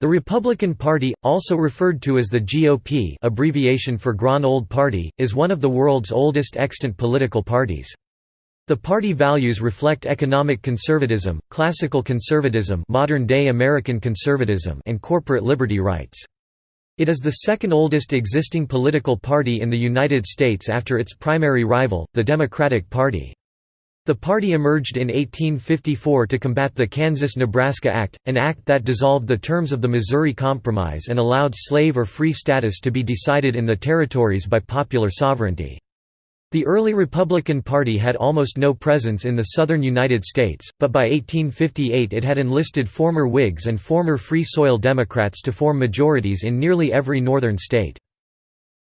The Republican Party, also referred to as the GOP abbreviation for Grand Old Party, is one of the world's oldest extant political parties. The party values reflect economic conservatism, classical conservatism modern-day American conservatism and corporate liberty rights. It is the second oldest existing political party in the United States after its primary rival, the Democratic Party. The party emerged in 1854 to combat the Kansas–Nebraska Act, an act that dissolved the terms of the Missouri Compromise and allowed slave or free status to be decided in the territories by popular sovereignty. The early Republican Party had almost no presence in the southern United States, but by 1858 it had enlisted former Whigs and former Free Soil Democrats to form majorities in nearly every northern state.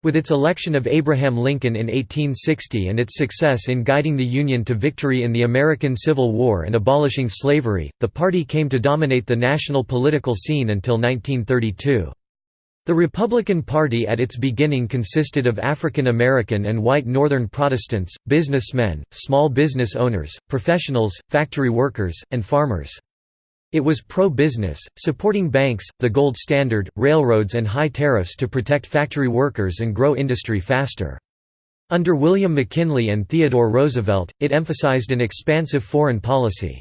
With its election of Abraham Lincoln in 1860 and its success in guiding the Union to victory in the American Civil War and abolishing slavery, the party came to dominate the national political scene until 1932. The Republican Party at its beginning consisted of African American and white Northern Protestants, businessmen, small business owners, professionals, factory workers, and farmers. It was pro-business, supporting banks, the gold standard, railroads and high tariffs to protect factory workers and grow industry faster. Under William McKinley and Theodore Roosevelt, it emphasized an expansive foreign policy.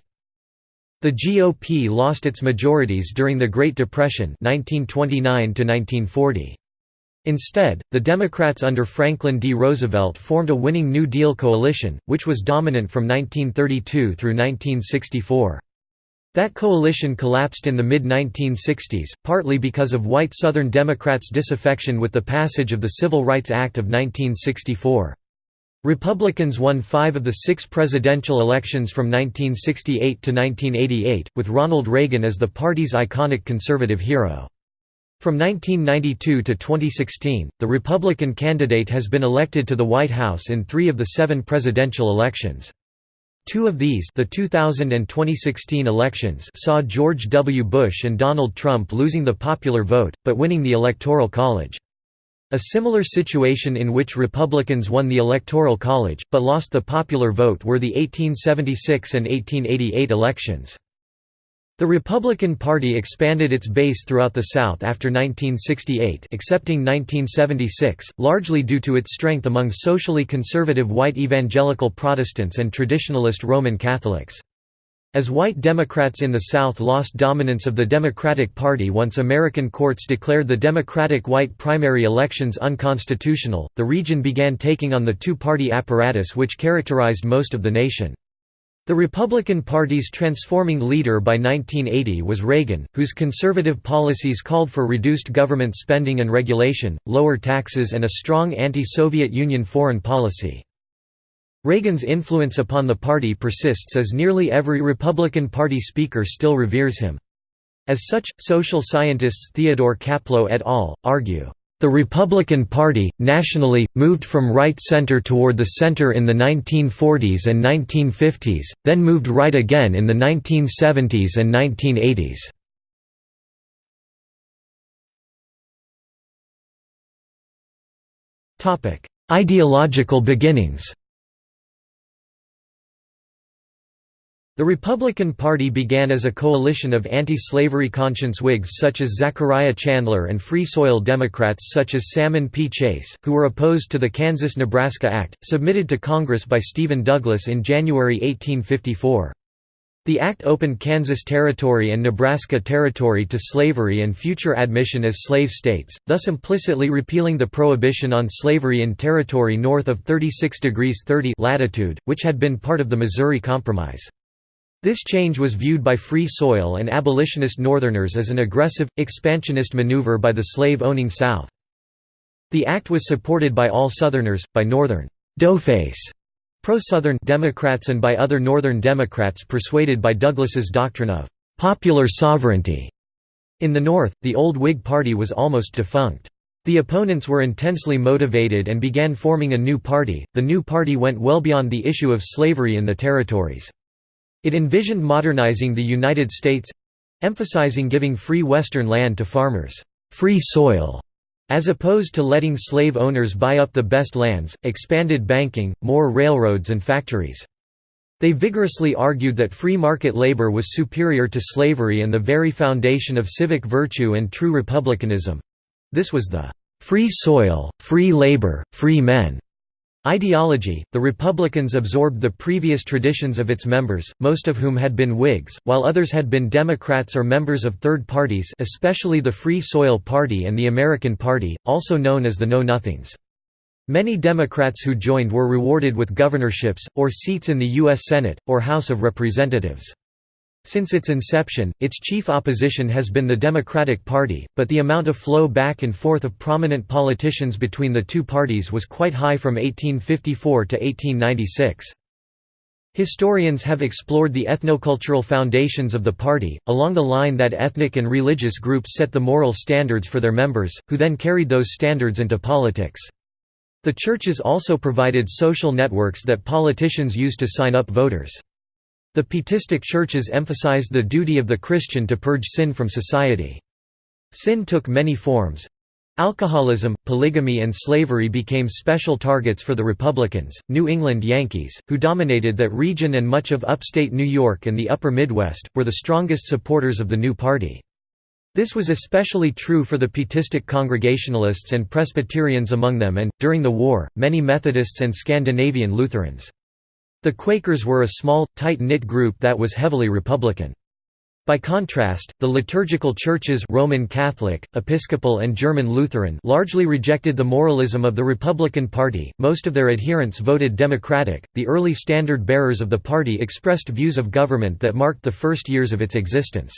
The GOP lost its majorities during the Great Depression 1929 -1940. Instead, the Democrats under Franklin D. Roosevelt formed a winning New Deal coalition, which was dominant from 1932 through 1964. That coalition collapsed in the mid-1960s, partly because of white Southern Democrats' disaffection with the passage of the Civil Rights Act of 1964. Republicans won five of the six presidential elections from 1968 to 1988, with Ronald Reagan as the party's iconic conservative hero. From 1992 to 2016, the Republican candidate has been elected to the White House in three of the seven presidential elections. Two of these the 2000 and 2016 elections saw George W. Bush and Donald Trump losing the popular vote, but winning the Electoral College. A similar situation in which Republicans won the Electoral College, but lost the popular vote were the 1876 and 1888 elections. The Republican Party expanded its base throughout the South after 1968 excepting 1976, largely due to its strength among socially conservative white evangelical Protestants and traditionalist Roman Catholics. As white Democrats in the South lost dominance of the Democratic Party once American courts declared the Democratic white primary elections unconstitutional, the region began taking on the two-party apparatus which characterized most of the nation. The Republican Party's transforming leader by 1980 was Reagan, whose conservative policies called for reduced government spending and regulation, lower taxes and a strong anti-Soviet Union foreign policy. Reagan's influence upon the party persists as nearly every Republican Party speaker still reveres him. As such, social scientists Theodore Caplow et al. argue, the Republican Party, nationally, moved from right-center toward the center in the 1940s and 1950s, then moved right again in the 1970s and 1980s. Ideological beginnings The Republican Party began as a coalition of anti-slavery conscience Whigs such as Zachariah Chandler and Free Soil Democrats such as Salmon P. Chase, who were opposed to the Kansas–Nebraska Act, submitted to Congress by Stephen Douglas in January 1854. The act opened Kansas Territory and Nebraska Territory to slavery and future admission as slave states, thus implicitly repealing the prohibition on slavery in territory north of 36 degrees 30 latitude, which had been part of the Missouri Compromise. This change was viewed by Free Soil and abolitionist Northerners as an aggressive, expansionist maneuver by the slave-owning South. The act was supported by all Southerners, by Northern doughface pro-Southern Democrats and by other Northern Democrats persuaded by Douglas's doctrine of «popular sovereignty». In the North, the old Whig Party was almost defunct. The opponents were intensely motivated and began forming a new party. The new party went well beyond the issue of slavery in the territories. It envisioned modernizing the United States—emphasizing giving free Western land to farmers, free soil, as opposed to letting slave owners buy up the best lands, expanded banking, more railroads and factories. They vigorously argued that free market labor was superior to slavery and the very foundation of civic virtue and true republicanism. This was the free soil, free labor, free men ideology. The Republicans absorbed the previous traditions of its members, most of whom had been Whigs, while others had been Democrats or members of third parties, especially the Free Soil Party and the American Party, also known as the Know Nothings. Many Democrats who joined were rewarded with governorships, or seats in the U.S. Senate, or House of Representatives. Since its inception, its chief opposition has been the Democratic Party, but the amount of flow back and forth of prominent politicians between the two parties was quite high from 1854 to 1896. Historians have explored the ethnocultural foundations of the party, along the line that ethnic and religious groups set the moral standards for their members, who then carried those standards into politics. The churches also provided social networks that politicians used to sign up voters. The Pietistic churches emphasized the duty of the Christian to purge sin from society. Sin took many forms. Alcoholism, polygamy and slavery became special targets for the Republicans. New England Yankees, who dominated that region and much of upstate New York and the upper Midwest, were the strongest supporters of the new party. This was especially true for the Pietistic Congregationalists and Presbyterians among them and, during the war, many Methodists and Scandinavian Lutherans. The Quakers were a small, tight-knit group that was heavily Republican. By contrast, the liturgical churches Roman Catholic, Episcopal and German Lutheran largely rejected the moralism of the Republican Party. Most of their adherents voted Democratic. The early standard bearers of the party expressed views of government that marked the first years of its existence.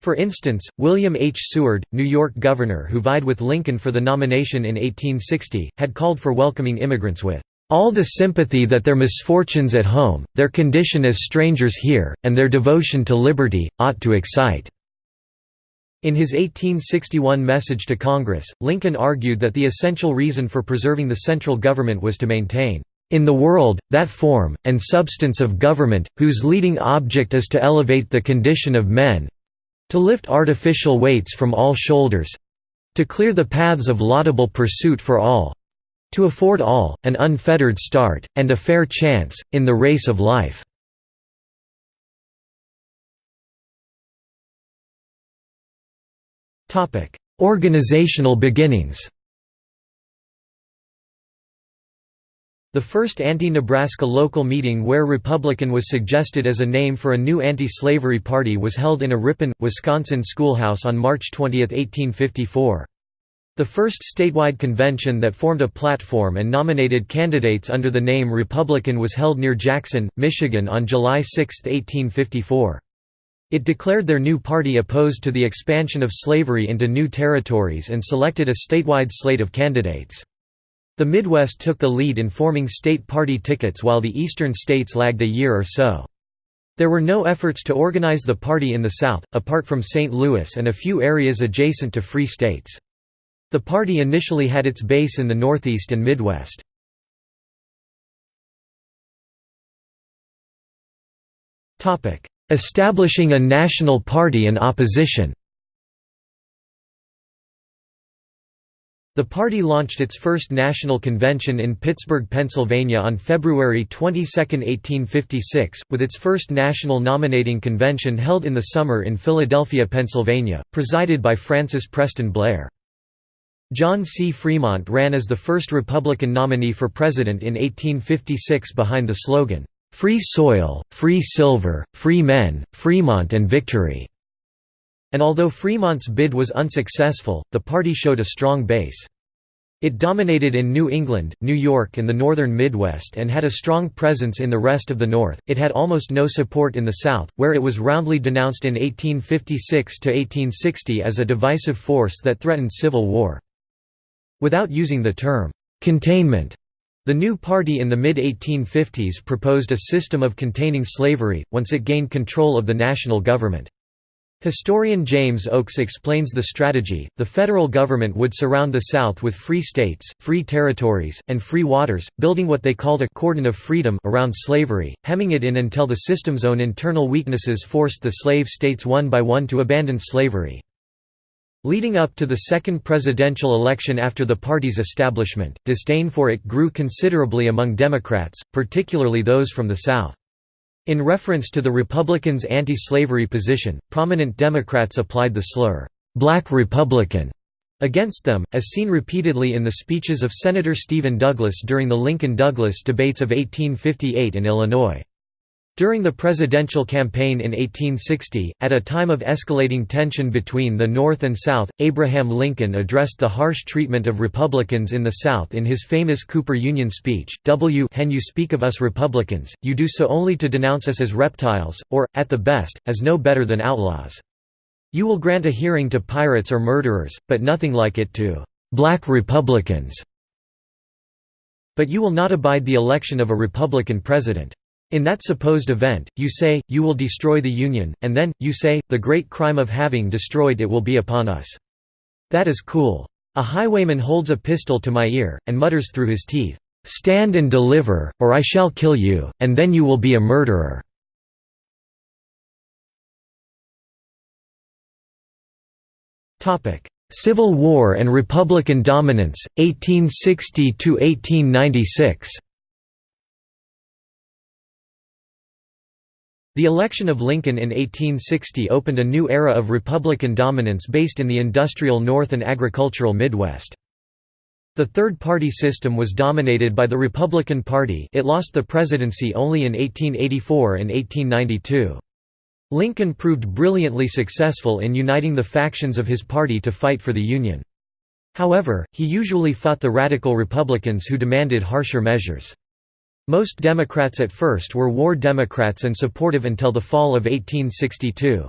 For instance, William H. Seward, New York governor who vied with Lincoln for the nomination in 1860, had called for welcoming immigrants with all the sympathy that their misfortunes at home, their condition as strangers here, and their devotion to liberty, ought to excite." In his 1861 message to Congress, Lincoln argued that the essential reason for preserving the central government was to maintain, "...in the world, that form, and substance of government, whose leading object is to elevate the condition of men—to lift artificial weights from all shoulders—to clear the paths of laudable pursuit for all, to afford all, an unfettered start, and a fair chance, in the race of life. Organizational beginnings The first anti-Nebraska local meeting where Republican was suggested as a name for a new anti-slavery party was held in a Ripon, Wisconsin schoolhouse on March 20, 1854. The first statewide convention that formed a platform and nominated candidates under the name Republican was held near Jackson, Michigan on July 6, 1854. It declared their new party opposed to the expansion of slavery into new territories and selected a statewide slate of candidates. The Midwest took the lead in forming state party tickets while the eastern states lagged a year or so. There were no efforts to organize the party in the South, apart from St. Louis and a few areas adjacent to free states. The party initially had its base in the Northeast and Midwest. Establishing a national party and opposition The party launched its first national convention in Pittsburgh, Pennsylvania on February 22, 1856, with its first national nominating convention held in the summer in Philadelphia, Pennsylvania, presided by Francis Preston Blair. John C. Fremont ran as the first Republican nominee for president in 1856 behind the slogan, "'Free Soil, Free Silver, Free Men, Fremont and Victory'". And although Fremont's bid was unsuccessful, the party showed a strong base. It dominated in New England, New York and the northern Midwest and had a strong presence in the rest of the North. It had almost no support in the South, where it was roundly denounced in 1856 to 1860 as a divisive force that threatened civil war. Without using the term, "'containment' the new party in the mid-1850s proposed a system of containing slavery, once it gained control of the national government. Historian James Oakes explains the strategy. The federal government would surround the South with free states, free territories, and free waters, building what they called a cordon of freedom around slavery, hemming it in until the system's own internal weaknesses forced the slave states one by one to abandon slavery. Leading up to the second presidential election after the party's establishment, disdain for it grew considerably among Democrats, particularly those from the South. In reference to the Republicans' anti-slavery position, prominent Democrats applied the slur, "'Black Republican' against them, as seen repeatedly in the speeches of Senator Stephen Douglas during the Lincoln-Douglas debates of 1858 in Illinois. During the presidential campaign in 1860, at a time of escalating tension between the North and South, Abraham Lincoln addressed the harsh treatment of Republicans in the South in his famous Cooper Union speech, W when you speak of us Republicans, you do so only to denounce us as reptiles, or, at the best, as no better than outlaws. You will grant a hearing to pirates or murderers, but nothing like it to black Republicans. But you will not abide the election of a Republican president. In that supposed event, you say, you will destroy the Union, and then, you say, the great crime of having destroyed it will be upon us. That is cool. A highwayman holds a pistol to my ear, and mutters through his teeth, "'Stand and deliver, or I shall kill you, and then you will be a murderer.' Civil War and Republican dominance, 1860–1896 The election of Lincoln in 1860 opened a new era of Republican dominance based in the industrial North and agricultural Midwest. The third-party system was dominated by the Republican Party it lost the presidency only in 1884 and 1892. Lincoln proved brilliantly successful in uniting the factions of his party to fight for the Union. However, he usually fought the radical Republicans who demanded harsher measures. Most Democrats at first were war Democrats and supportive until the fall of 1862.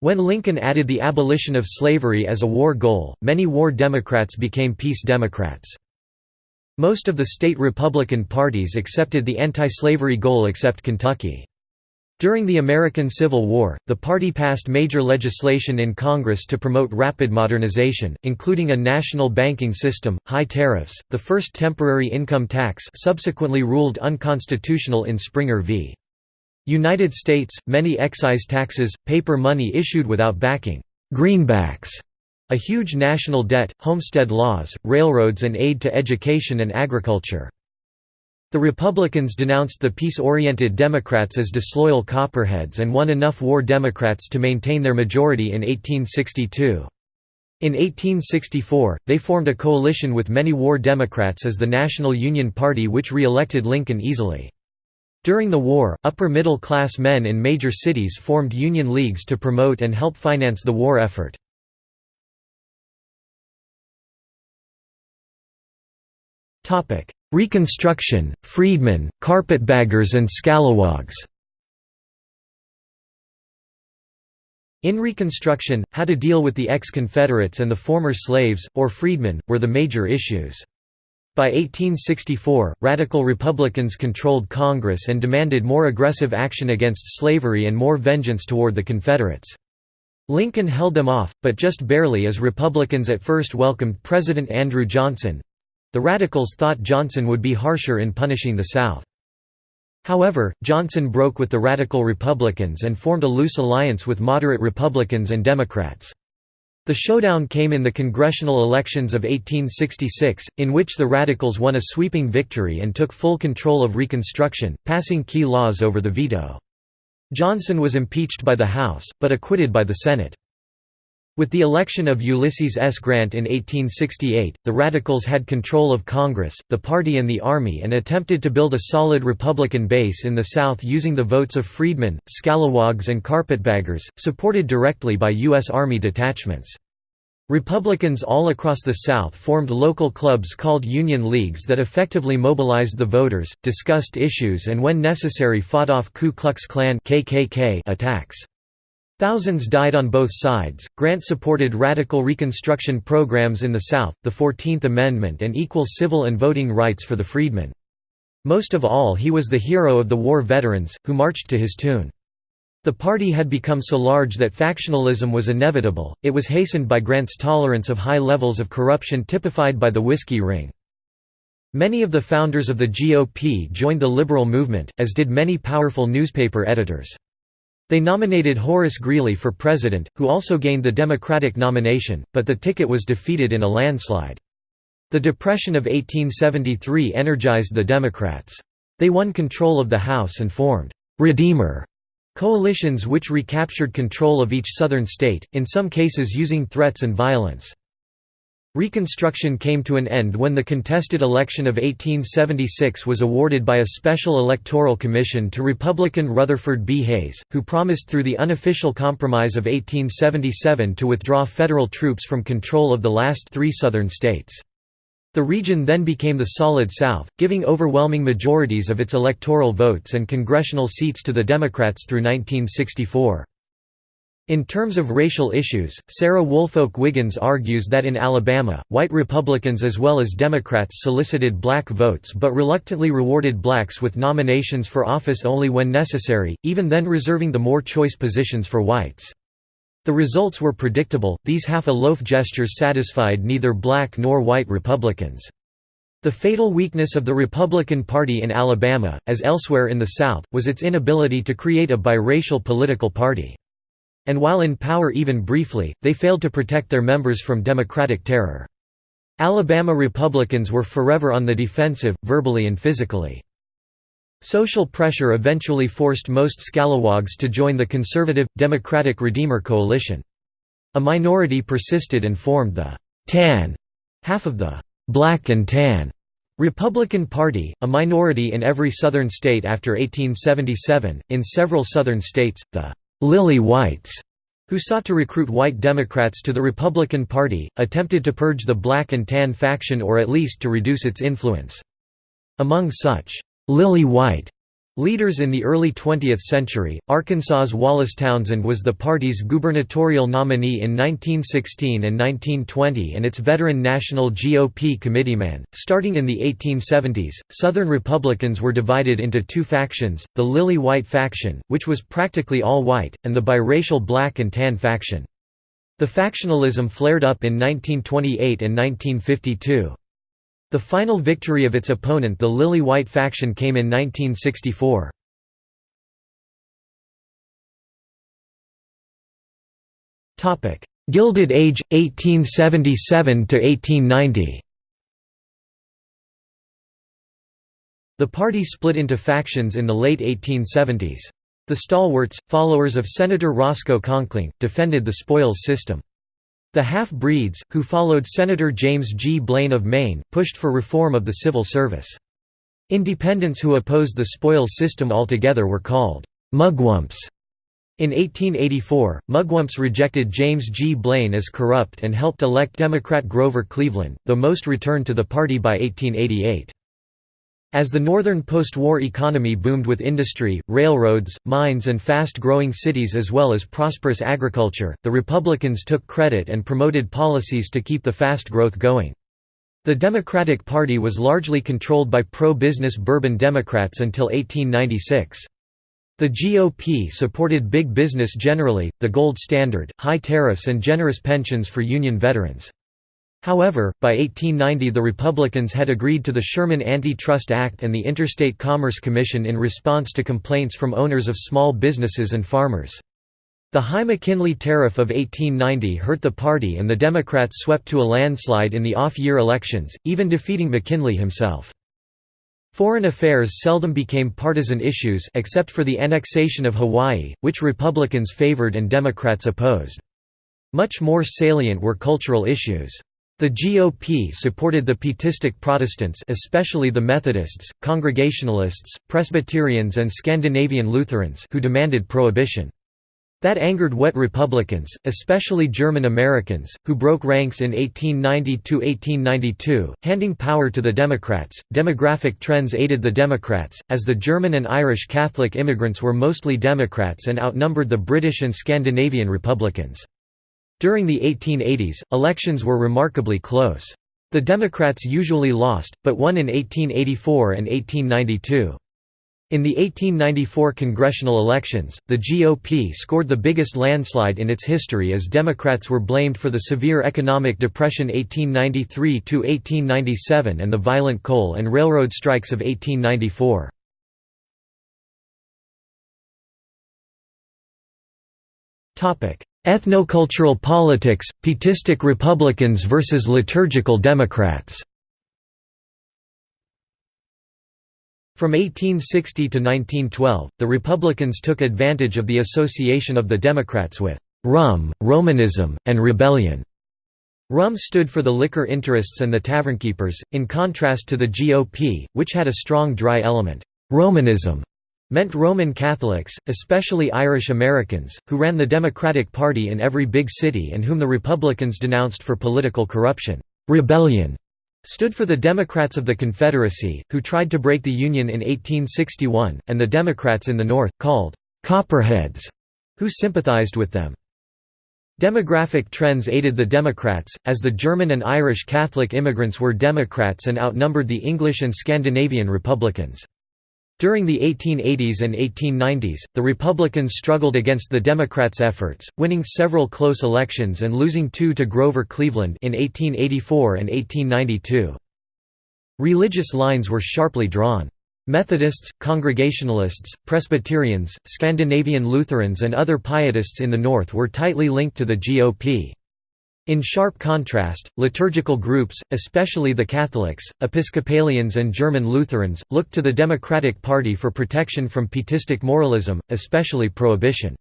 When Lincoln added the abolition of slavery as a war goal, many war Democrats became peace Democrats. Most of the state Republican parties accepted the anti-slavery goal except Kentucky. During the American Civil War, the party passed major legislation in Congress to promote rapid modernization, including a national banking system, high tariffs, the first temporary income tax subsequently ruled unconstitutional in Springer v. United States, many excise taxes, paper money issued without backing, greenbacks, a huge national debt, homestead laws, railroads and aid to education and agriculture. The Republicans denounced the peace-oriented Democrats as disloyal copperheads and won enough war Democrats to maintain their majority in 1862. In 1864, they formed a coalition with many war Democrats as the National Union Party which re-elected Lincoln easily. During the war, upper-middle-class men in major cities formed Union leagues to promote and help finance the war effort. Reconstruction, freedmen, carpetbaggers and scalawags In Reconstruction, how to deal with the ex-Confederates and the former slaves, or freedmen, were the major issues. By 1864, radical Republicans controlled Congress and demanded more aggressive action against slavery and more vengeance toward the Confederates. Lincoln held them off, but just barely as Republicans at first welcomed President Andrew Johnson, the Radicals thought Johnson would be harsher in punishing the South. However, Johnson broke with the Radical Republicans and formed a loose alliance with moderate Republicans and Democrats. The showdown came in the congressional elections of 1866, in which the Radicals won a sweeping victory and took full control of Reconstruction, passing key laws over the veto. Johnson was impeached by the House, but acquitted by the Senate. With the election of Ulysses S. Grant in 1868, the Radicals had control of Congress, the party and the Army and attempted to build a solid Republican base in the South using the votes of freedmen, scalawags and carpetbaggers, supported directly by U.S. Army detachments. Republicans all across the South formed local clubs called Union Leagues that effectively mobilized the voters, discussed issues and when necessary fought off Ku Klux Klan attacks. Thousands died on both sides. Grant supported radical Reconstruction programs in the South, the Fourteenth Amendment, and equal civil and voting rights for the freedmen. Most of all, he was the hero of the war veterans, who marched to his tune. The party had become so large that factionalism was inevitable, it was hastened by Grant's tolerance of high levels of corruption typified by the Whiskey Ring. Many of the founders of the GOP joined the liberal movement, as did many powerful newspaper editors. They nominated Horace Greeley for president, who also gained the Democratic nomination, but the ticket was defeated in a landslide. The Depression of 1873 energized the Democrats. They won control of the House and formed «Redeemer» coalitions which recaptured control of each southern state, in some cases using threats and violence. Reconstruction came to an end when the contested election of 1876 was awarded by a special electoral commission to Republican Rutherford B. Hayes, who promised through the unofficial Compromise of 1877 to withdraw federal troops from control of the last three southern states. The region then became the Solid South, giving overwhelming majorities of its electoral votes and congressional seats to the Democrats through 1964. In terms of racial issues, Sarah Woolfolk Wiggins argues that in Alabama, white Republicans as well as Democrats solicited black votes but reluctantly rewarded blacks with nominations for office only when necessary, even then reserving the more choice positions for whites. The results were predictable, these half-a-loaf gestures satisfied neither black nor white Republicans. The fatal weakness of the Republican Party in Alabama, as elsewhere in the South, was its inability to create a biracial political party. And while in power even briefly, they failed to protect their members from Democratic terror. Alabama Republicans were forever on the defensive, verbally and physically. Social pressure eventually forced most Scalawags to join the conservative, Democratic Redeemer coalition. A minority persisted and formed the «tan» half of the «black and tan» Republican Party, a minority in every Southern state after 1877, in several Southern states, the Lily Whites, who sought to recruit white Democrats to the Republican Party, attempted to purge the black and tan faction or at least to reduce its influence. Among such, Lily White Leaders in the early 20th century, Arkansas's Wallace Townsend was the party's gubernatorial nominee in 1916 and 1920 and its veteran national GOP committeeman. Starting in the 1870s, Southern Republicans were divided into two factions, the Lily White faction, which was practically all white, and the biracial black and tan faction. The factionalism flared up in 1928 and 1952. The final victory of its opponent the Lily White faction came in 1964. Gilded Age 1877–1890 The party split into factions in the late 1870s. The stalwarts, followers of Senator Roscoe Conkling, defended the spoils system. The half-breeds, who followed Senator James G. Blaine of Maine, pushed for reform of the civil service. Independents who opposed the spoils system altogether were called «mugwumps». In 1884, Mugwumps rejected James G. Blaine as corrupt and helped elect Democrat Grover Cleveland, though most returned to the party by 1888. As the northern post-war economy boomed with industry, railroads, mines and fast-growing cities as well as prosperous agriculture, the Republicans took credit and promoted policies to keep the fast growth going. The Democratic Party was largely controlled by pro-business Bourbon Democrats until 1896. The GOP supported big business generally, the gold standard, high tariffs and generous pensions for Union veterans. However, by 1890 the Republicans had agreed to the Sherman Anti-Trust Act and the Interstate Commerce Commission in response to complaints from owners of small businesses and farmers. The high McKinley tariff of 1890 hurt the party and the Democrats swept to a landslide in the off-year elections, even defeating McKinley himself. Foreign affairs seldom became partisan issues except for the annexation of Hawaii, which Republicans favored and Democrats opposed. Much more salient were cultural issues. The GOP supported the Pietistic Protestants especially the Methodists, Congregationalists, Presbyterians and Scandinavian Lutherans who demanded prohibition. That angered wet Republicans, especially German Americans, who broke ranks in 1890–1892, handing power to the Democrats. Demographic trends aided the Democrats, as the German and Irish Catholic immigrants were mostly Democrats and outnumbered the British and Scandinavian Republicans. During the 1880s, elections were remarkably close. The Democrats usually lost, but won in 1884 and 1892. In the 1894 congressional elections, the GOP scored the biggest landslide in its history as Democrats were blamed for the severe economic depression 1893–1897 and the violent coal and railroad strikes of 1894. Ethnocultural politics, Pietistic Republicans versus liturgical Democrats From 1860 to 1912, the Republicans took advantage of the association of the Democrats with «rum, Romanism, and rebellion». Rum stood for the liquor interests and the tavernkeepers, in contrast to the GOP, which had a strong dry element. Romanism meant Roman Catholics, especially Irish Americans, who ran the Democratic Party in every big city and whom the Republicans denounced for political corruption. Rebellion stood for the Democrats of the Confederacy, who tried to break the Union in 1861, and the Democrats in the North, called «Copperheads», who sympathized with them. Demographic trends aided the Democrats, as the German and Irish Catholic immigrants were Democrats and outnumbered the English and Scandinavian Republicans. During the 1880s and 1890s, the Republicans struggled against the Democrats' efforts, winning several close elections and losing two to Grover Cleveland in 1884 and 1892. Religious lines were sharply drawn. Methodists, Congregationalists, Presbyterians, Scandinavian Lutherans and other Pietists in the North were tightly linked to the GOP. In sharp contrast, liturgical groups, especially the Catholics, Episcopalians and German Lutherans, looked to the Democratic Party for protection from pietistic moralism, especially prohibition.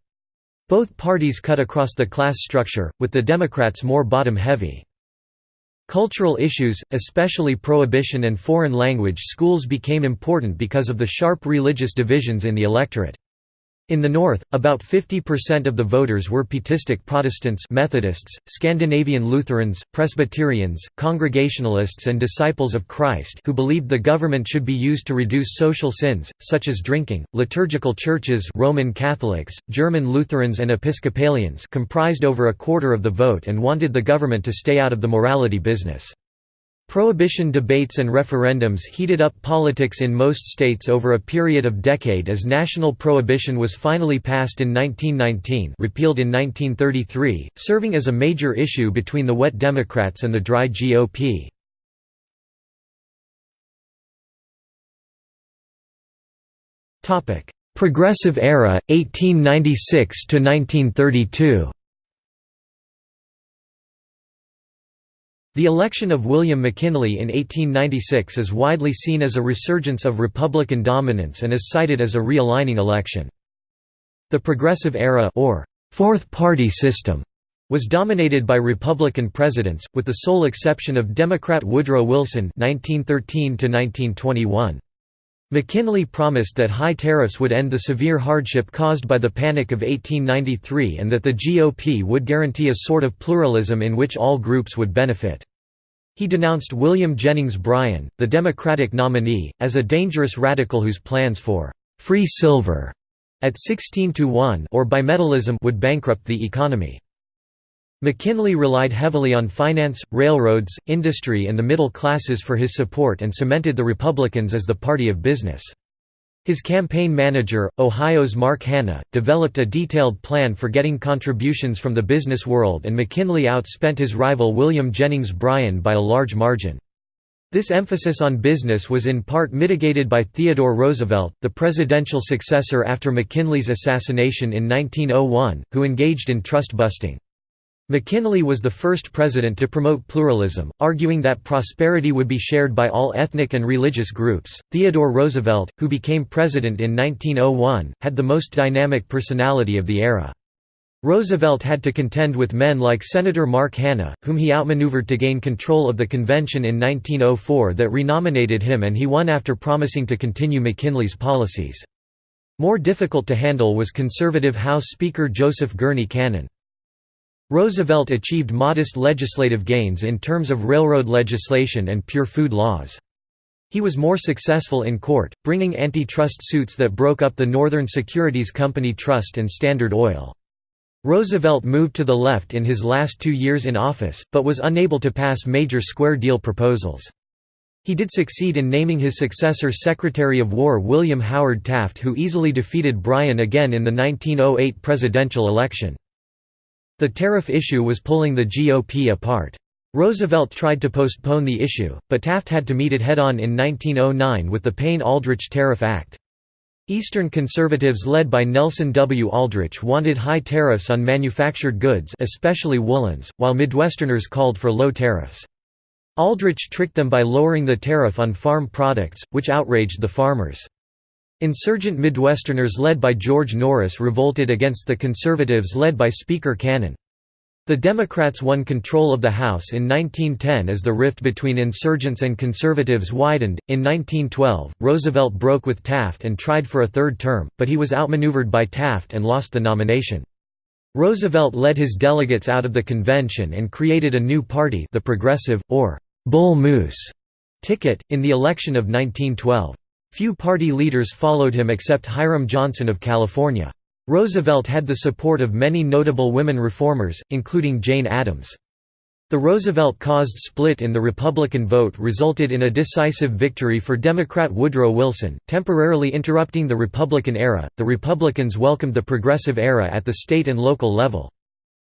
Both parties cut across the class structure, with the Democrats more bottom-heavy. Cultural issues, especially prohibition and foreign language schools became important because of the sharp religious divisions in the electorate. In the North, about 50% of the voters were Pietistic Protestants Methodists, Scandinavian Lutherans, Presbyterians, Congregationalists and Disciples of Christ who believed the government should be used to reduce social sins, such as drinking. Liturgical churches Roman Catholics, German Lutherans and Episcopalians comprised over a quarter of the vote and wanted the government to stay out of the morality business. Prohibition debates and referendums heated up politics in most states over a period of decade as national prohibition was finally passed in 1919 repealed in 1933, serving as a major issue between the wet Democrats and the dry GOP. Progressive era, 1896–1932 The election of William McKinley in 1896 is widely seen as a resurgence of Republican dominance and is cited as a realigning election. The Progressive Era or Fourth Party System was dominated by Republican presidents, with the sole exception of Democrat Woodrow Wilson (1913–1921). McKinley promised that high tariffs would end the severe hardship caused by the Panic of 1893 and that the GOP would guarantee a sort of pluralism in which all groups would benefit. He denounced William Jennings Bryan, the Democratic nominee, as a dangerous radical whose plans for «free silver» at 16 to 1 or bimetallism would bankrupt the economy. McKinley relied heavily on finance, railroads, industry and the middle classes for his support and cemented the Republicans as the party of business. His campaign manager, Ohio's Mark Hanna, developed a detailed plan for getting contributions from the business world and McKinley outspent his rival William Jennings Bryan by a large margin. This emphasis on business was in part mitigated by Theodore Roosevelt, the presidential successor after McKinley's assassination in 1901, who engaged in trust-busting. McKinley was the first president to promote pluralism, arguing that prosperity would be shared by all ethnic and religious groups. Theodore Roosevelt, who became president in 1901, had the most dynamic personality of the era. Roosevelt had to contend with men like Senator Mark Hanna, whom he outmaneuvered to gain control of the convention in 1904 that renominated him and he won after promising to continue McKinley's policies. More difficult to handle was conservative House Speaker Joseph Gurney Cannon. Roosevelt achieved modest legislative gains in terms of railroad legislation and pure food laws. He was more successful in court, bringing antitrust suits that broke up the Northern Securities Company Trust and Standard Oil. Roosevelt moved to the left in his last two years in office, but was unable to pass major square deal proposals. He did succeed in naming his successor Secretary of War William Howard Taft who easily defeated Bryan again in the 1908 presidential election. The tariff issue was pulling the GOP apart. Roosevelt tried to postpone the issue, but Taft had to meet it head-on in 1909 with the Payne-Aldrich Tariff Act. Eastern conservatives led by Nelson W. Aldrich wanted high tariffs on manufactured goods especially woolens, while Midwesterners called for low tariffs. Aldrich tricked them by lowering the tariff on farm products, which outraged the farmers. Insurgent Midwesterners led by George Norris revolted against the Conservatives led by Speaker Cannon. The Democrats won control of the House in 1910 as the rift between insurgents and conservatives widened. In 1912, Roosevelt broke with Taft and tried for a third term, but he was outmaneuvered by Taft and lost the nomination. Roosevelt led his delegates out of the convention and created a new party, the Progressive, or Bull Moose ticket, in the election of 1912. Few party leaders followed him except Hiram Johnson of California. Roosevelt had the support of many notable women reformers, including Jane Addams. The Roosevelt-caused split in the Republican vote resulted in a decisive victory for Democrat Woodrow Wilson, temporarily interrupting the Republican era. The Republicans welcomed the Progressive era at the state and local level.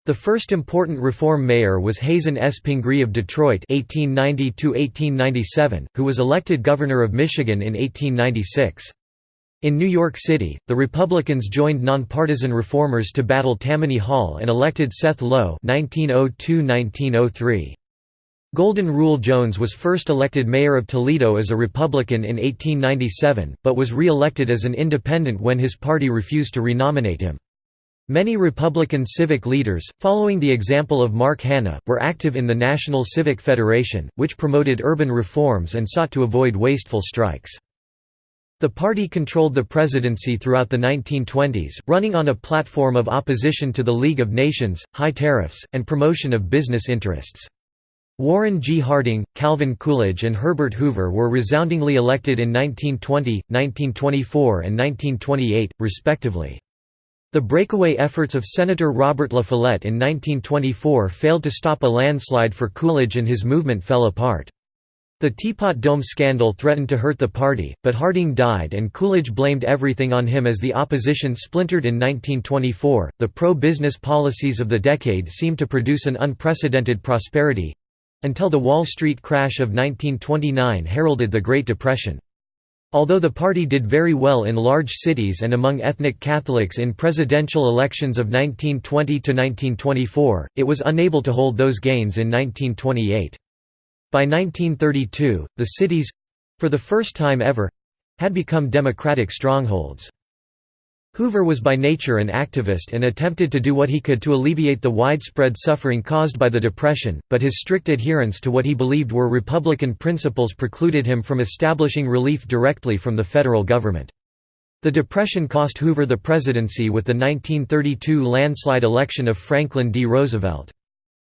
The first important reform mayor was Hazen S. Pingree of Detroit (1890–1897), who was elected governor of Michigan in 1896. In New York City, the Republicans joined nonpartisan reformers to battle Tammany Hall and elected Seth Low (1902–1903). Golden Rule Jones was first elected mayor of Toledo as a Republican in 1897, but was re-elected as an independent when his party refused to renominate him. Many Republican civic leaders, following the example of Mark Hanna, were active in the National Civic Federation, which promoted urban reforms and sought to avoid wasteful strikes. The party controlled the presidency throughout the 1920s, running on a platform of opposition to the League of Nations, high tariffs, and promotion of business interests. Warren G. Harding, Calvin Coolidge and Herbert Hoover were resoundingly elected in 1920, 1924 and 1928, respectively. The breakaway efforts of Senator Robert La Follette in 1924 failed to stop a landslide for Coolidge and his movement fell apart. The Teapot Dome scandal threatened to hurt the party, but Harding died and Coolidge blamed everything on him as the opposition splintered in 1924. The pro business policies of the decade seemed to produce an unprecedented prosperity until the Wall Street crash of 1929 heralded the Great Depression. Although the party did very well in large cities and among ethnic Catholics in presidential elections of 1920–1924, it was unable to hold those gains in 1928. By 1932, the cities—for the first time ever—had become Democratic strongholds. Hoover was by nature an activist and attempted to do what he could to alleviate the widespread suffering caused by the Depression, but his strict adherence to what he believed were Republican principles precluded him from establishing relief directly from the federal government. The Depression cost Hoover the presidency with the 1932 landslide election of Franklin D. Roosevelt.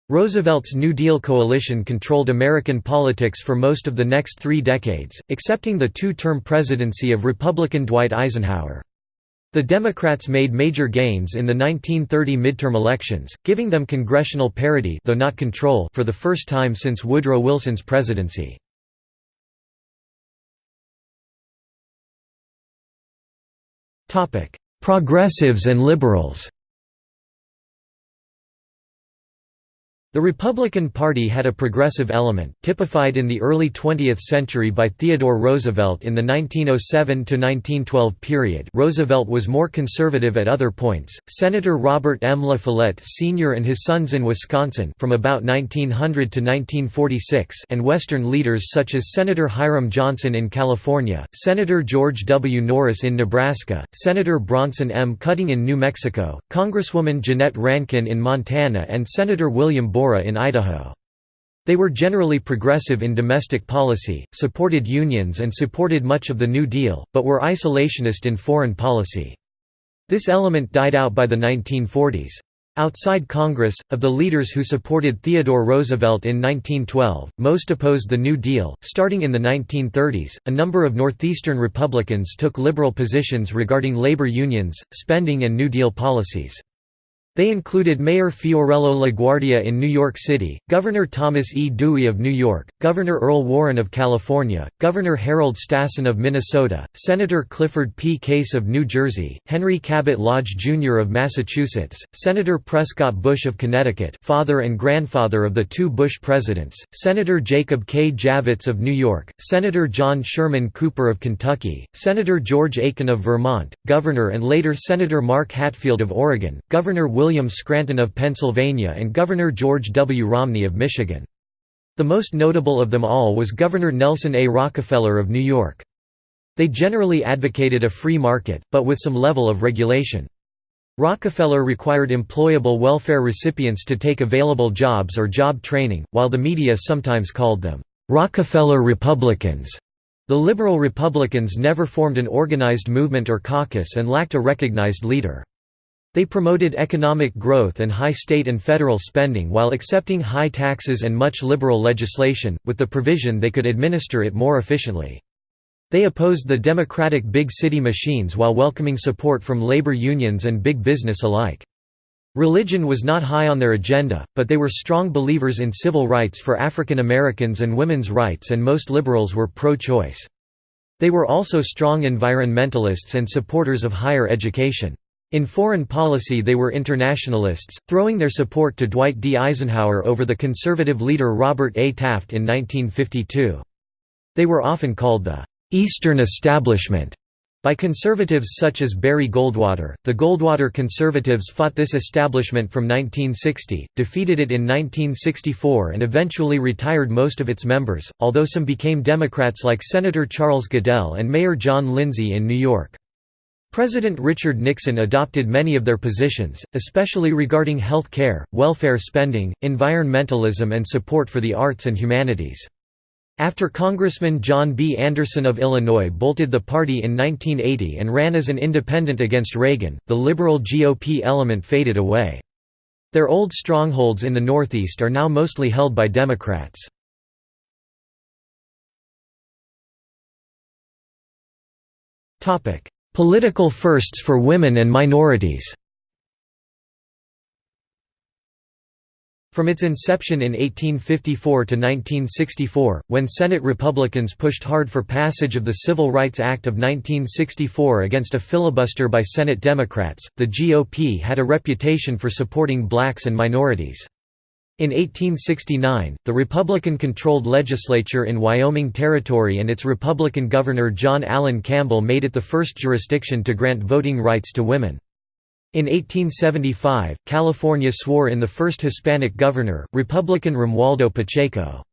Roosevelt's New Deal coalition controlled American politics for most of the next three decades, excepting the two-term presidency of Republican Dwight Eisenhower. The Democrats made major gains in the 1930 midterm elections, giving them congressional parity though not control for the first time since Woodrow Wilson's presidency. Progressives and liberals The Republican Party had a progressive element, typified in the early 20th century by Theodore Roosevelt in the 1907–1912 period Roosevelt was more conservative at other points, Senator Robert M. La Follette Sr. and his sons in Wisconsin from about 1900 to 1946 and Western leaders such as Senator Hiram Johnson in California, Senator George W. Norris in Nebraska, Senator Bronson M. Cutting in New Mexico, Congresswoman Jeannette Rankin in Montana and Senator William Borah in Idaho. They were generally progressive in domestic policy, supported unions and supported much of the New Deal, but were isolationist in foreign policy. This element died out by the 1940s. Outside Congress, of the leaders who supported Theodore Roosevelt in 1912, most opposed the New Deal. Starting in the 1930s, a number of Northeastern Republicans took liberal positions regarding labor unions, spending, and New Deal policies. They included Mayor Fiorello LaGuardia in New York City, Governor Thomas E. Dewey of New York, Governor Earl Warren of California, Governor Harold Stassen of Minnesota, Senator Clifford P. Case of New Jersey, Henry Cabot Lodge Jr. of Massachusetts, Senator Prescott Bush of Connecticut father and grandfather of the two Bush presidents, Senator Jacob K. Javits of New York, Senator John Sherman Cooper of Kentucky, Senator George Aiken of Vermont, Governor and later Senator Mark Hatfield of Oregon, Governor William Scranton of Pennsylvania and Governor George W. Romney of Michigan. The most notable of them all was Governor Nelson A. Rockefeller of New York. They generally advocated a free market, but with some level of regulation. Rockefeller required employable welfare recipients to take available jobs or job training, while the media sometimes called them, "'Rockefeller Republicans'". The liberal Republicans never formed an organized movement or caucus and lacked a recognized leader. They promoted economic growth and high state and federal spending while accepting high taxes and much liberal legislation, with the provision they could administer it more efficiently. They opposed the democratic big city machines while welcoming support from labor unions and big business alike. Religion was not high on their agenda, but they were strong believers in civil rights for African Americans and women's rights and most liberals were pro-choice. They were also strong environmentalists and supporters of higher education. In foreign policy they were internationalists, throwing their support to Dwight D. Eisenhower over the conservative leader Robert A. Taft in 1952. They were often called the Eastern Establishment by conservatives such as Barry Goldwater. The Goldwater conservatives fought this establishment from 1960, defeated it in 1964, and eventually retired most of its members, although some became Democrats like Senator Charles Goodell and Mayor John Lindsay in New York. President Richard Nixon adopted many of their positions, especially regarding health care, welfare spending, environmentalism and support for the arts and humanities. After Congressman John B. Anderson of Illinois bolted the party in 1980 and ran as an independent against Reagan, the liberal GOP element faded away. Their old strongholds in the Northeast are now mostly held by Democrats. Political firsts for women and minorities From its inception in 1854 to 1964, when Senate Republicans pushed hard for passage of the Civil Rights Act of 1964 against a filibuster by Senate Democrats, the GOP had a reputation for supporting blacks and minorities. In 1869, the Republican-controlled legislature in Wyoming Territory and its Republican governor John Allen Campbell made it the first jurisdiction to grant voting rights to women. In 1875, California swore in the first Hispanic governor, Republican Romualdo Pacheco.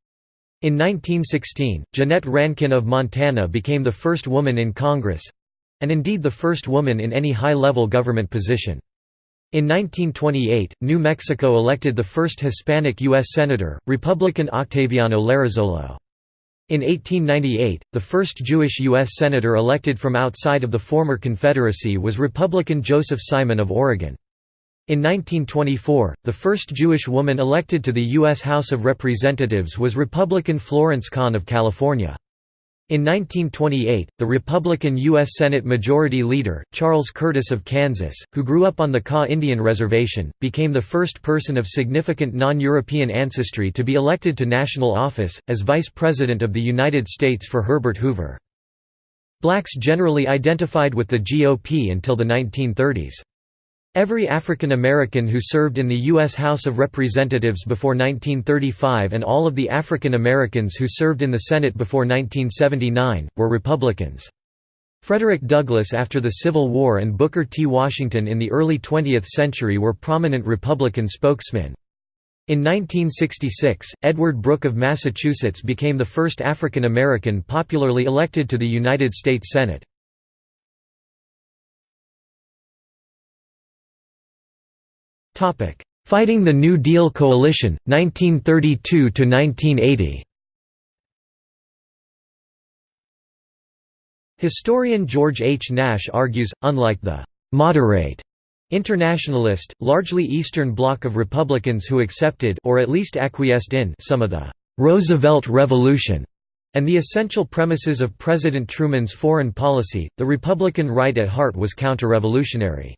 In 1916, Jeannette Rankin of Montana became the first woman in Congress—and indeed the first woman in any high-level government position. In 1928, New Mexico elected the first Hispanic U.S. Senator, Republican Octaviano Larrazolo. In 1898, the first Jewish U.S. Senator elected from outside of the former Confederacy was Republican Joseph Simon of Oregon. In 1924, the first Jewish woman elected to the U.S. House of Representatives was Republican Florence Kahn of California. In 1928, the Republican U.S. Senate Majority Leader, Charles Curtis of Kansas, who grew up on the Kaw Indian Reservation, became the first person of significant non-European ancestry to be elected to national office, as Vice President of the United States for Herbert Hoover. Blacks generally identified with the GOP until the 1930s. Every African American who served in the U.S. House of Representatives before 1935 and all of the African Americans who served in the Senate before 1979, were Republicans. Frederick Douglass after the Civil War and Booker T. Washington in the early 20th century were prominent Republican spokesmen. In 1966, Edward Brooke of Massachusetts became the first African American popularly elected to the United States Senate. Fighting the New Deal Coalition, 1932–1980 Historian George H. Nash argues, unlike the «moderate» internationalist, largely Eastern Bloc of Republicans who accepted or at least acquiesced in some of the «Roosevelt Revolution» and the essential premises of President Truman's foreign policy, the Republican right at heart was counter-revolutionary.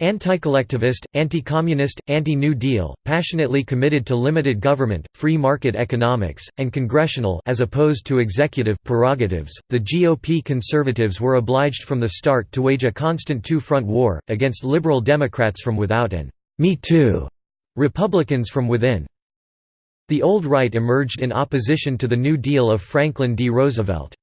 Anti-collectivist, anti-communist, anti-New Deal, passionately committed to limited government, free market economics, and congressional as opposed to executive prerogatives, the GOP conservatives were obliged from the start to wage a constant two-front war, against liberal Democrats from without and «Me Too» Republicans from within. The old right emerged in opposition to the New Deal of Franklin D. Roosevelt.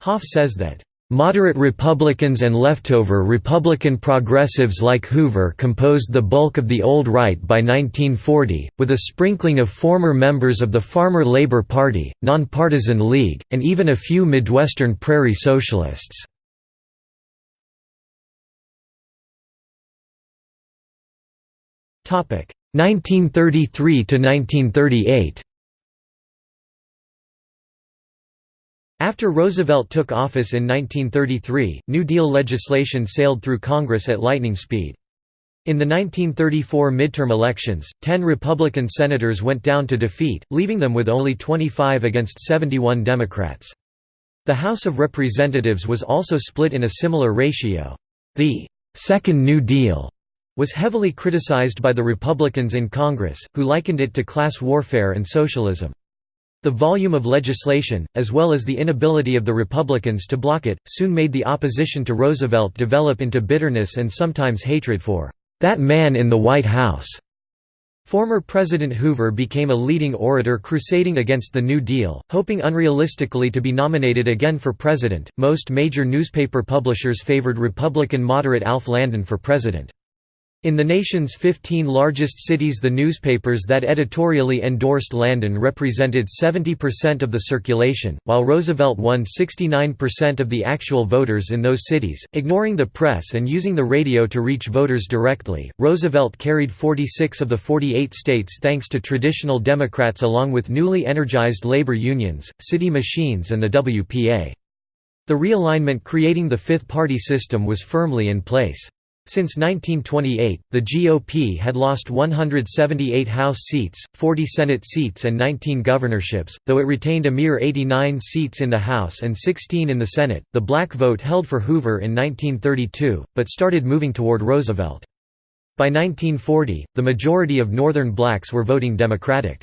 Hoff says that Moderate Republicans and leftover Republican progressives like Hoover composed the bulk of the old right by 1940, with a sprinkling of former members of the Farmer Labor Party, Nonpartisan League, and even a few Midwestern Prairie Socialists. Topic 1933 to 1938. After Roosevelt took office in 1933, New Deal legislation sailed through Congress at lightning speed. In the 1934 midterm elections, 10 Republican senators went down to defeat, leaving them with only 25 against 71 Democrats. The House of Representatives was also split in a similar ratio. The Second New Deal was heavily criticized by the Republicans in Congress, who likened it to class warfare and socialism. The volume of legislation, as well as the inability of the Republicans to block it, soon made the opposition to Roosevelt develop into bitterness and sometimes hatred for that man in the White House. Former President Hoover became a leading orator crusading against the New Deal, hoping unrealistically to be nominated again for president. Most major newspaper publishers favored Republican moderate Alf Landon for president. In the nation's 15 largest cities the newspapers that editorially endorsed Landon represented 70% of the circulation, while Roosevelt won 69% of the actual voters in those cities. Ignoring the press and using the radio to reach voters directly, Roosevelt carried 46 of the 48 states thanks to traditional Democrats along with newly energized labor unions, city machines and the WPA. The realignment creating the fifth party system was firmly in place. Since 1928, the GOP had lost 178 House seats, 40 Senate seats and 19 governorships, though it retained a mere 89 seats in the House and 16 in the Senate. The black vote held for Hoover in 1932, but started moving toward Roosevelt. By 1940, the majority of Northern blacks were voting Democratic.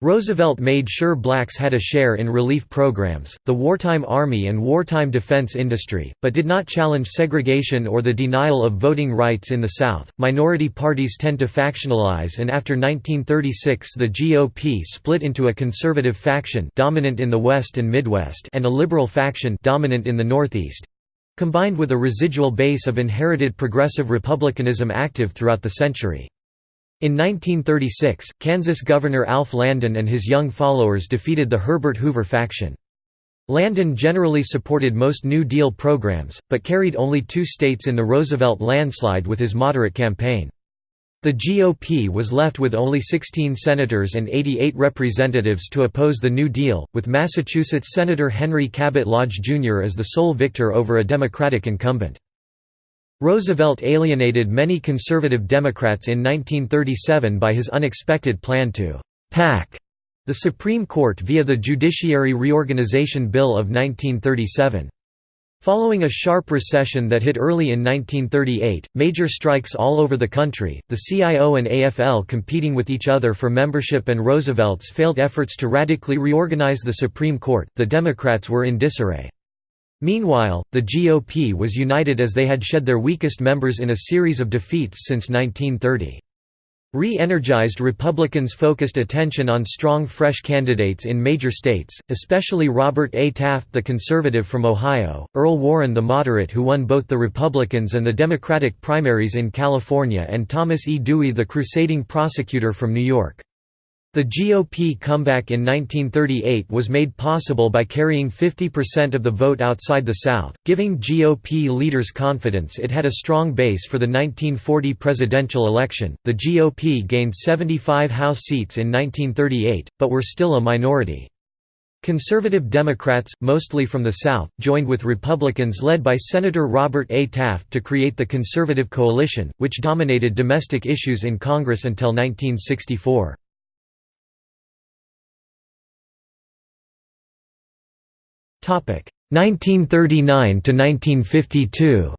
Roosevelt made sure blacks had a share in relief programs, the wartime army and wartime defense industry, but did not challenge segregation or the denial of voting rights in the South. Minority parties tend to factionalize and after 1936 the GOP split into a conservative faction dominant in the West and Midwest and a liberal faction dominant in the Northeast, combined with a residual base of inherited progressive republicanism active throughout the century. In 1936, Kansas Governor Alf Landon and his young followers defeated the Herbert Hoover faction. Landon generally supported most New Deal programs, but carried only two states in the Roosevelt landslide with his moderate campaign. The GOP was left with only 16 senators and 88 representatives to oppose the New Deal, with Massachusetts Senator Henry Cabot Lodge Jr. as the sole victor over a Democratic incumbent. Roosevelt alienated many conservative Democrats in 1937 by his unexpected plan to «pack» the Supreme Court via the Judiciary Reorganization Bill of 1937. Following a sharp recession that hit early in 1938, major strikes all over the country, the CIO and AFL competing with each other for membership and Roosevelt's failed efforts to radically reorganize the Supreme Court, the Democrats were in disarray. Meanwhile, the GOP was united as they had shed their weakest members in a series of defeats since 1930. Re-energized Republicans focused attention on strong fresh candidates in major states, especially Robert A. Taft the conservative from Ohio, Earl Warren the moderate who won both the Republicans and the Democratic primaries in California and Thomas E. Dewey the crusading prosecutor from New York. The GOP comeback in 1938 was made possible by carrying 50% of the vote outside the South, giving GOP leaders confidence it had a strong base for the 1940 presidential election. The GOP gained 75 House seats in 1938, but were still a minority. Conservative Democrats, mostly from the South, joined with Republicans led by Senator Robert A. Taft to create the Conservative Coalition, which dominated domestic issues in Congress until 1964. 1939 to 1952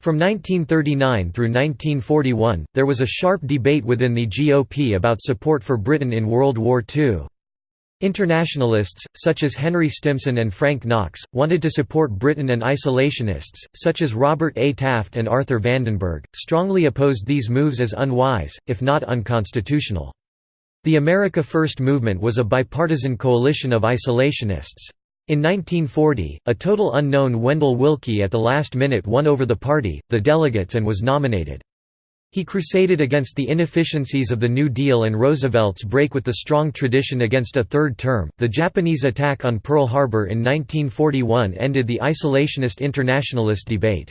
From 1939 through 1941, there was a sharp debate within the GOP about support for Britain in World War II. Internationalists, such as Henry Stimson and Frank Knox, wanted to support Britain and isolationists, such as Robert A. Taft and Arthur Vandenberg, strongly opposed these moves as unwise, if not unconstitutional. The America First movement was a bipartisan coalition of isolationists. In 1940, a total unknown Wendell Willkie at the last minute won over the party, the delegates and was nominated. He crusaded against the inefficiencies of the New Deal and Roosevelt's break with the strong tradition against a third term. The Japanese attack on Pearl Harbor in 1941 ended the isolationist internationalist debate.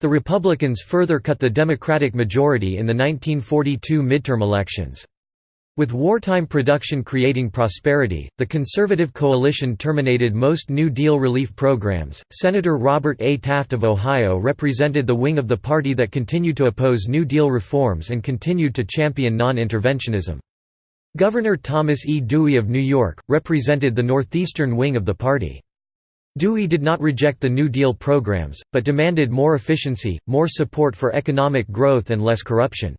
The Republicans further cut the Democratic majority in the 1942 midterm elections. With wartime production creating prosperity, the conservative coalition terminated most New Deal relief programs. Senator Robert A. Taft of Ohio represented the wing of the party that continued to oppose New Deal reforms and continued to champion non interventionism. Governor Thomas E. Dewey of New York represented the northeastern wing of the party. Dewey did not reject the New Deal programs, but demanded more efficiency, more support for economic growth, and less corruption.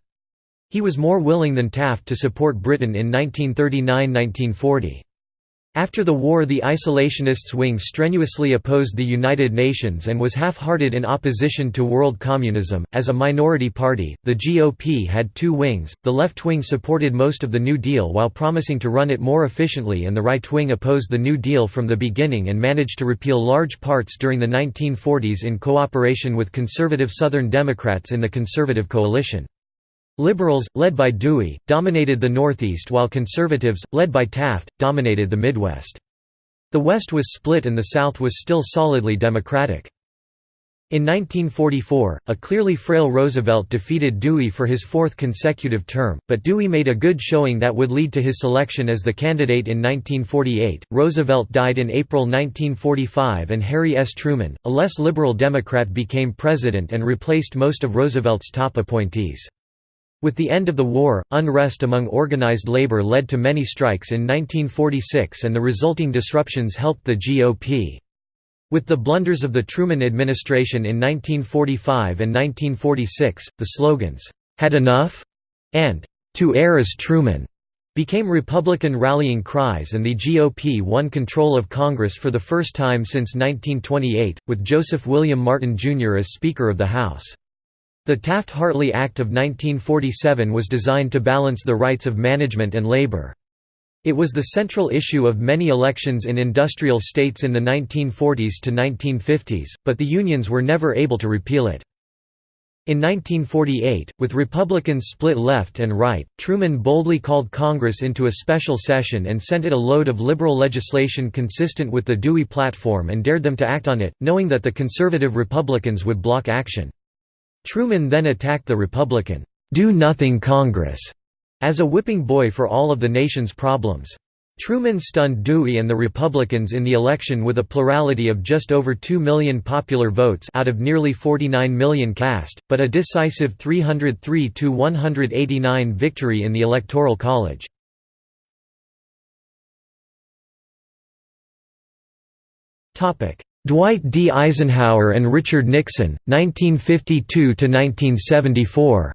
He was more willing than Taft to support Britain in 1939–1940. After the war the isolationists' wing strenuously opposed the United Nations and was half-hearted in opposition to world communism. As a minority party, the GOP had two wings, the left wing supported most of the New Deal while promising to run it more efficiently and the right wing opposed the New Deal from the beginning and managed to repeal large parts during the 1940s in cooperation with conservative Southern Democrats in the Conservative Coalition. Liberals, led by Dewey, dominated the Northeast while conservatives, led by Taft, dominated the Midwest. The West was split and the South was still solidly Democratic. In 1944, a clearly frail Roosevelt defeated Dewey for his fourth consecutive term, but Dewey made a good showing that would lead to his selection as the candidate in 1948. Roosevelt died in April 1945 and Harry S. Truman, a less liberal Democrat became president and replaced most of Roosevelt's top appointees. With the end of the war, unrest among organized labor led to many strikes in 1946 and the resulting disruptions helped the GOP. With the blunders of the Truman administration in 1945 and 1946, the slogans, "'Had enough?' and "'To err as Truman' became Republican rallying cries and the GOP won control of Congress for the first time since 1928, with Joseph William Martin, Jr. as Speaker of the House. The Taft-Hartley Act of 1947 was designed to balance the rights of management and labor. It was the central issue of many elections in industrial states in the 1940s to 1950s, but the unions were never able to repeal it. In 1948, with Republicans split left and right, Truman boldly called Congress into a special session and sent it a load of liberal legislation consistent with the Dewey platform and dared them to act on it, knowing that the conservative Republicans would block action. Truman then attacked the Republican, "'Do-Nothing Congress' as a whipping boy for all of the nation's problems. Truman stunned Dewey and the Republicans in the election with a plurality of just over 2 million popular votes out of nearly 49 million cast, but a decisive 303–189 victory in the Electoral College. Dwight D. Eisenhower and Richard Nixon, 1952–1974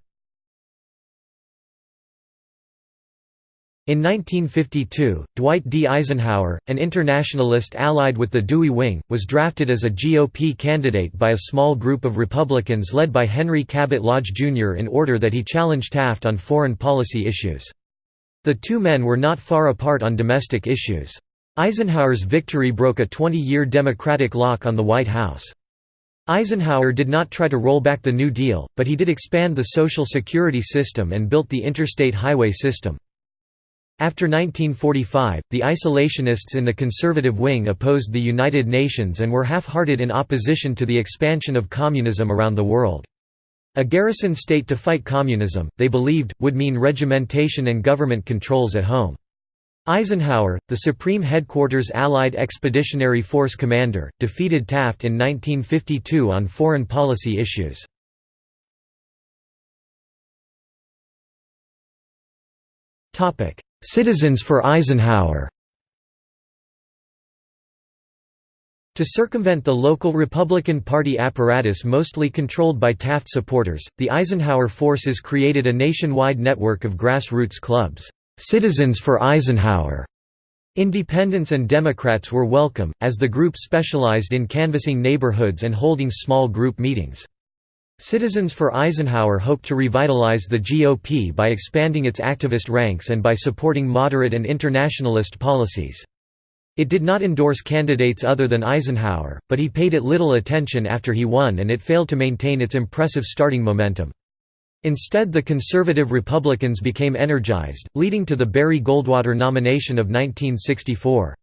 In 1952, Dwight D. Eisenhower, an internationalist allied with the Dewey Wing, was drafted as a GOP candidate by a small group of Republicans led by Henry Cabot Lodge, Jr. in order that he challenge Taft on foreign policy issues. The two men were not far apart on domestic issues. Eisenhower's victory broke a 20-year Democratic lock on the White House. Eisenhower did not try to roll back the New Deal, but he did expand the Social Security system and built the interstate highway system. After 1945, the isolationists in the conservative wing opposed the United Nations and were half-hearted in opposition to the expansion of communism around the world. A garrison state to fight communism, they believed, would mean regimentation and government controls at home. Eisenhower, the Supreme Headquarters Allied Expeditionary Force commander, defeated Taft in 1952 on foreign policy issues. Citizens for Eisenhower To circumvent the local Republican Party apparatus mostly controlled by Taft supporters, the Eisenhower forces created a nationwide network of grassroots clubs. Citizens for Eisenhower. Independents and Democrats were welcome, as the group specialized in canvassing neighborhoods and holding small group meetings. Citizens for Eisenhower hoped to revitalize the GOP by expanding its activist ranks and by supporting moderate and internationalist policies. It did not endorse candidates other than Eisenhower, but he paid it little attention after he won and it failed to maintain its impressive starting momentum. Instead the conservative Republicans became energized, leading to the Barry Goldwater nomination of 1964.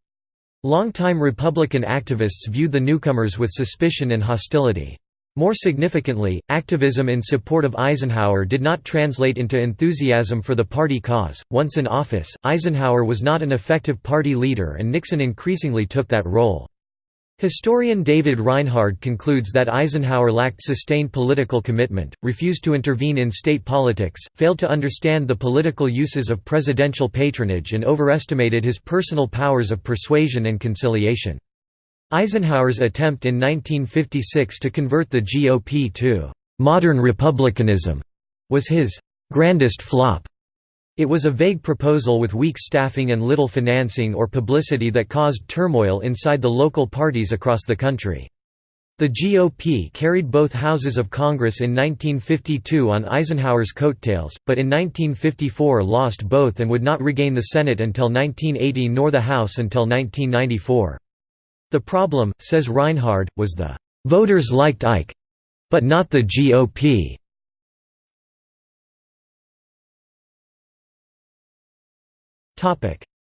Longtime Republican activists viewed the newcomers with suspicion and hostility. More significantly, activism in support of Eisenhower did not translate into enthusiasm for the party cause. Once in office, Eisenhower was not an effective party leader and Nixon increasingly took that role. Historian David Reinhard concludes that Eisenhower lacked sustained political commitment, refused to intervene in state politics, failed to understand the political uses of presidential patronage and overestimated his personal powers of persuasion and conciliation. Eisenhower's attempt in 1956 to convert the GOP to «modern republicanism» was his «grandest flop». It was a vague proposal with weak staffing and little financing or publicity that caused turmoil inside the local parties across the country. The GOP carried both houses of Congress in 1952 on Eisenhower's coattails, but in 1954 lost both and would not regain the Senate until 1980 nor the House until 1994. The problem, says Reinhard, was the "...voters liked Ike—but not the GOP."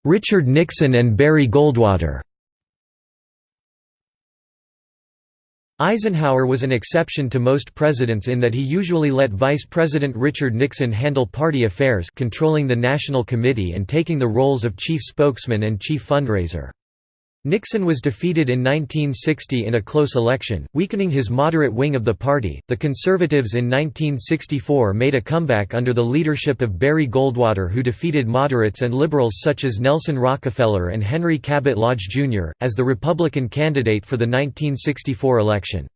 Richard Nixon and Barry Goldwater Eisenhower was an exception to most presidents in that he usually let Vice President Richard Nixon handle party affairs controlling the National Committee and taking the roles of chief spokesman and chief fundraiser. Nixon was defeated in 1960 in a close election, weakening his moderate wing of the party. The Conservatives in 1964 made a comeback under the leadership of Barry Goldwater, who defeated moderates and liberals such as Nelson Rockefeller and Henry Cabot Lodge Jr., as the Republican candidate for the 1964 election.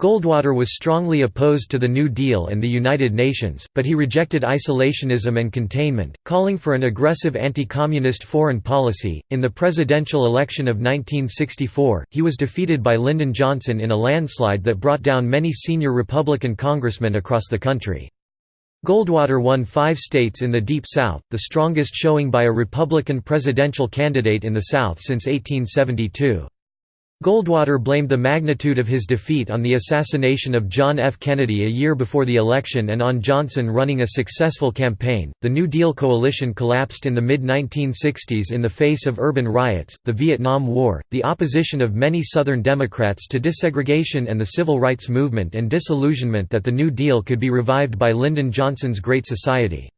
Goldwater was strongly opposed to the New Deal and the United Nations, but he rejected isolationism and containment, calling for an aggressive anti-communist foreign policy. In the presidential election of 1964, he was defeated by Lyndon Johnson in a landslide that brought down many senior Republican congressmen across the country. Goldwater won five states in the Deep South, the strongest showing by a Republican presidential candidate in the South since 1872. Goldwater blamed the magnitude of his defeat on the assassination of John F. Kennedy a year before the election and on Johnson running a successful campaign. The New Deal coalition collapsed in the mid 1960s in the face of urban riots, the Vietnam War, the opposition of many Southern Democrats to desegregation, and the civil rights movement and disillusionment that the New Deal could be revived by Lyndon Johnson's Great Society.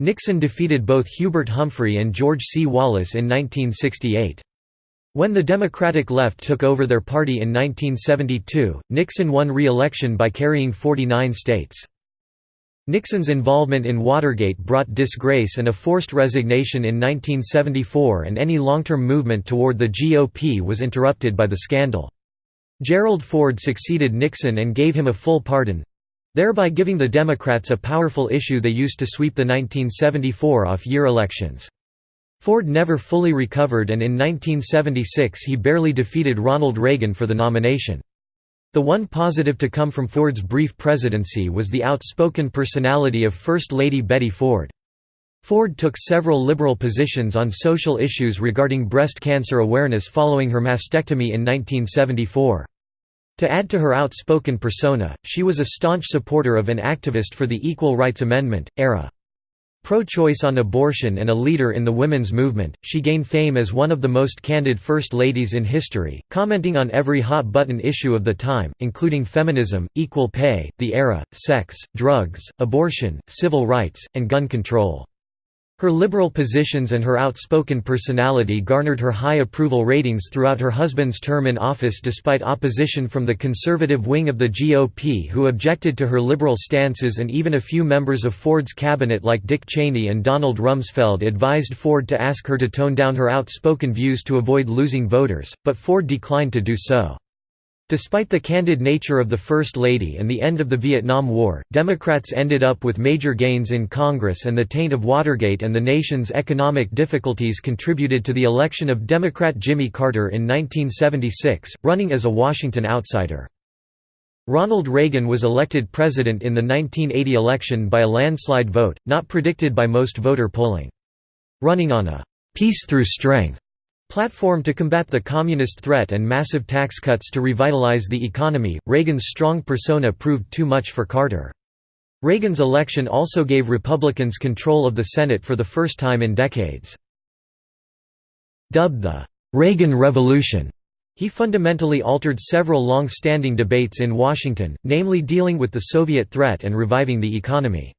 Nixon defeated both Hubert Humphrey and George C. Wallace in 1968. When the Democratic left took over their party in 1972, Nixon won re-election by carrying 49 states. Nixon's involvement in Watergate brought disgrace and a forced resignation in 1974 and any long-term movement toward the GOP was interrupted by the scandal. Gerald Ford succeeded Nixon and gave him a full pardon—thereby giving the Democrats a powerful issue they used to sweep the 1974 off-year elections. Ford never fully recovered and in 1976 he barely defeated Ronald Reagan for the nomination. The one positive to come from Ford's brief presidency was the outspoken personality of First Lady Betty Ford. Ford took several liberal positions on social issues regarding breast cancer awareness following her mastectomy in 1974. To add to her outspoken persona, she was a staunch supporter of an activist for the Equal Rights Amendment, ERA. Pro-choice on abortion and a leader in the women's movement, she gained fame as one of the most candid first ladies in history, commenting on every hot-button issue of the time, including feminism, equal pay, the era, sex, drugs, abortion, civil rights, and gun control. Her liberal positions and her outspoken personality garnered her high approval ratings throughout her husband's term in office despite opposition from the conservative wing of the GOP who objected to her liberal stances and even a few members of Ford's cabinet like Dick Cheney and Donald Rumsfeld advised Ford to ask her to tone down her outspoken views to avoid losing voters, but Ford declined to do so. Despite the candid nature of the First Lady and the end of the Vietnam War, Democrats ended up with major gains in Congress and the taint of Watergate and the nation's economic difficulties contributed to the election of Democrat Jimmy Carter in 1976, running as a Washington outsider. Ronald Reagan was elected president in the 1980 election by a landslide vote, not predicted by most voter polling. Running on a «peace through strength» Platform to combat the communist threat and massive tax cuts to revitalize the economy, Reagan's strong persona proved too much for Carter. Reagan's election also gave Republicans control of the Senate for the first time in decades. Dubbed the Reagan Revolution, he fundamentally altered several long-standing debates in Washington, namely dealing with the Soviet threat and reviving the economy.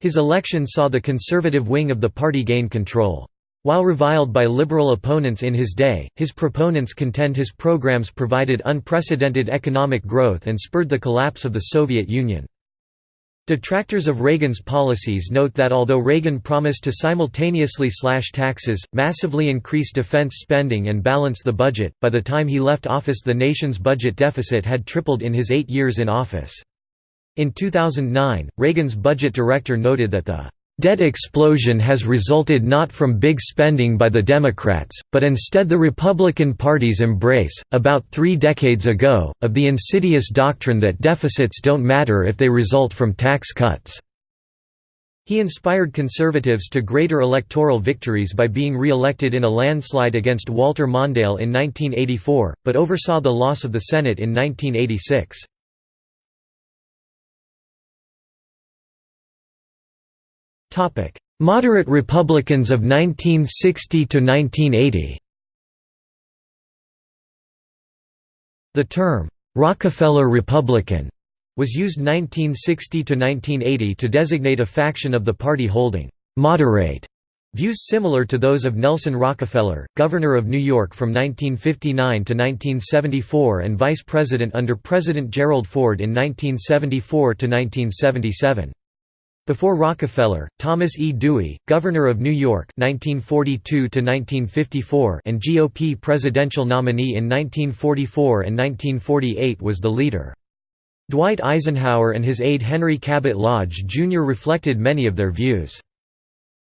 His election saw the conservative wing of the party gain control. While reviled by liberal opponents in his day, his proponents contend his programs provided unprecedented economic growth and spurred the collapse of the Soviet Union. Detractors of Reagan's policies note that although Reagan promised to simultaneously slash taxes, massively increase defense spending and balance the budget, by the time he left office the nation's budget deficit had tripled in his eight years in office. In 2009, Reagan's budget director noted that the Debt explosion has resulted not from big spending by the Democrats, but instead the Republican Party's embrace, about three decades ago, of the insidious doctrine that deficits don't matter if they result from tax cuts. He inspired conservatives to greater electoral victories by being re-elected in a landslide against Walter Mondale in 1984, but oversaw the loss of the Senate in 1986. Topic: Moderate Republicans of 1960 to 1980. The term Rockefeller Republican was used 1960 to 1980 to designate a faction of the party holding moderate views similar to those of Nelson Rockefeller, governor of New York from 1959 to 1974 and vice president under President Gerald Ford in 1974 to 1977. Before Rockefeller, Thomas E. Dewey, Governor of New York 1942 and GOP presidential nominee in 1944 and 1948 was the leader. Dwight Eisenhower and his aide Henry Cabot Lodge Jr. reflected many of their views.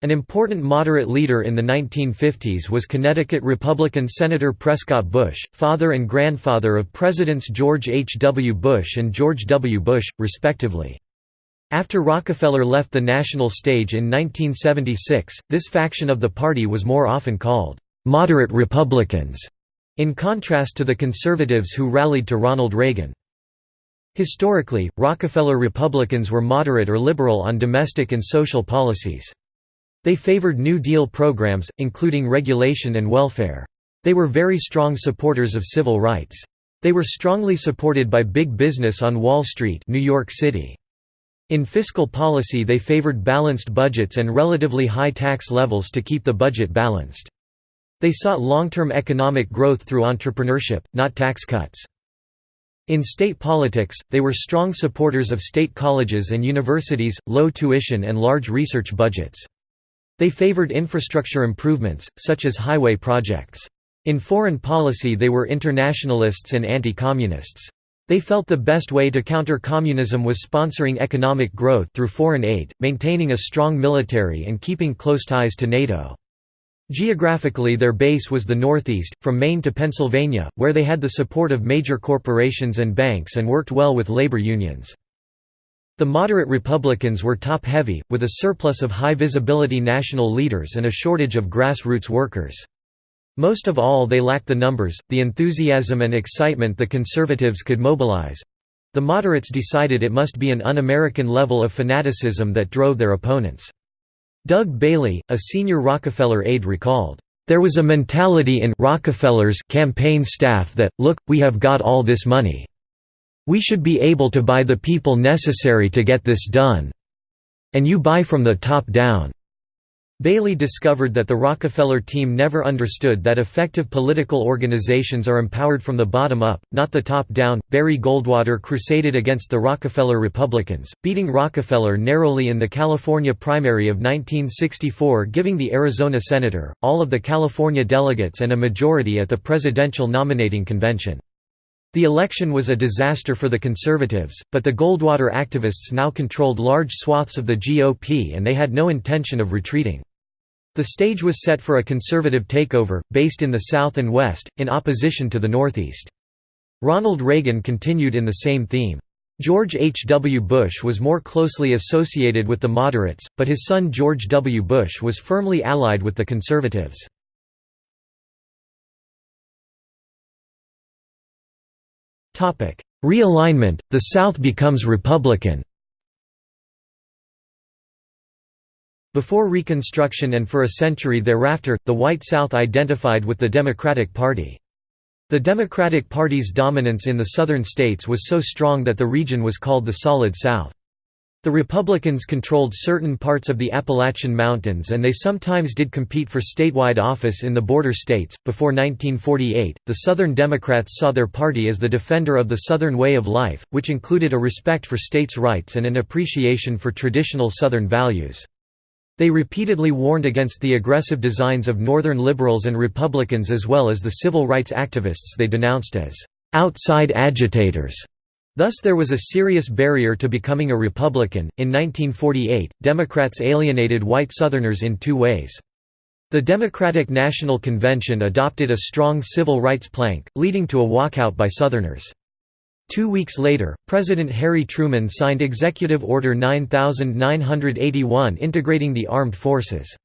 An important moderate leader in the 1950s was Connecticut Republican Senator Prescott Bush, father and grandfather of Presidents George H. W. Bush and George W. Bush, respectively. After Rockefeller left the national stage in 1976, this faction of the party was more often called, "...moderate Republicans", in contrast to the conservatives who rallied to Ronald Reagan. Historically, Rockefeller Republicans were moderate or liberal on domestic and social policies. They favored New Deal programs, including regulation and welfare. They were very strong supporters of civil rights. They were strongly supported by big business on Wall Street New York City. In fiscal policy they favored balanced budgets and relatively high tax levels to keep the budget balanced. They sought long-term economic growth through entrepreneurship, not tax cuts. In state politics, they were strong supporters of state colleges and universities, low tuition and large research budgets. They favored infrastructure improvements, such as highway projects. In foreign policy they were internationalists and anti-communists. They felt the best way to counter communism was sponsoring economic growth through foreign aid, maintaining a strong military and keeping close ties to NATO. Geographically their base was the Northeast, from Maine to Pennsylvania, where they had the support of major corporations and banks and worked well with labor unions. The moderate Republicans were top-heavy, with a surplus of high-visibility national leaders and a shortage of grassroots workers. Most of all they lacked the numbers, the enthusiasm and excitement the conservatives could mobilize. The moderates decided it must be an un-American level of fanaticism that drove their opponents. Doug Bailey, a senior Rockefeller aide recalled, "...there was a mentality in Rockefeller's campaign staff that, look, we have got all this money. We should be able to buy the people necessary to get this done. And you buy from the top down." Bailey discovered that the Rockefeller team never understood that effective political organizations are empowered from the bottom up, not the top down. Barry Goldwater crusaded against the Rockefeller Republicans, beating Rockefeller narrowly in the California primary of 1964, giving the Arizona senator, all of the California delegates, and a majority at the presidential nominating convention. The election was a disaster for the Conservatives, but the Goldwater activists now controlled large swaths of the GOP and they had no intention of retreating. The stage was set for a conservative takeover, based in the South and West, in opposition to the Northeast. Ronald Reagan continued in the same theme. George H. W. Bush was more closely associated with the moderates, but his son George W. Bush was firmly allied with the conservatives. Realignment, the South becomes Republican Before Reconstruction and for a century thereafter, the White South identified with the Democratic Party. The Democratic Party's dominance in the southern states was so strong that the region was called the Solid South. The Republicans controlled certain parts of the Appalachian Mountains and they sometimes did compete for statewide office in the border states. Before 1948, the Southern Democrats saw their party as the defender of the Southern way of life, which included a respect for states' rights and an appreciation for traditional Southern values. They repeatedly warned against the aggressive designs of Northern liberals and Republicans as well as the civil rights activists they denounced as outside agitators. Thus there was a serious barrier to becoming a Republican. In 1948, Democrats alienated white Southerners in two ways. The Democratic National Convention adopted a strong civil rights plank, leading to a walkout by Southerners. Two weeks later, President Harry Truman signed Executive Order 9981 integrating the armed forces.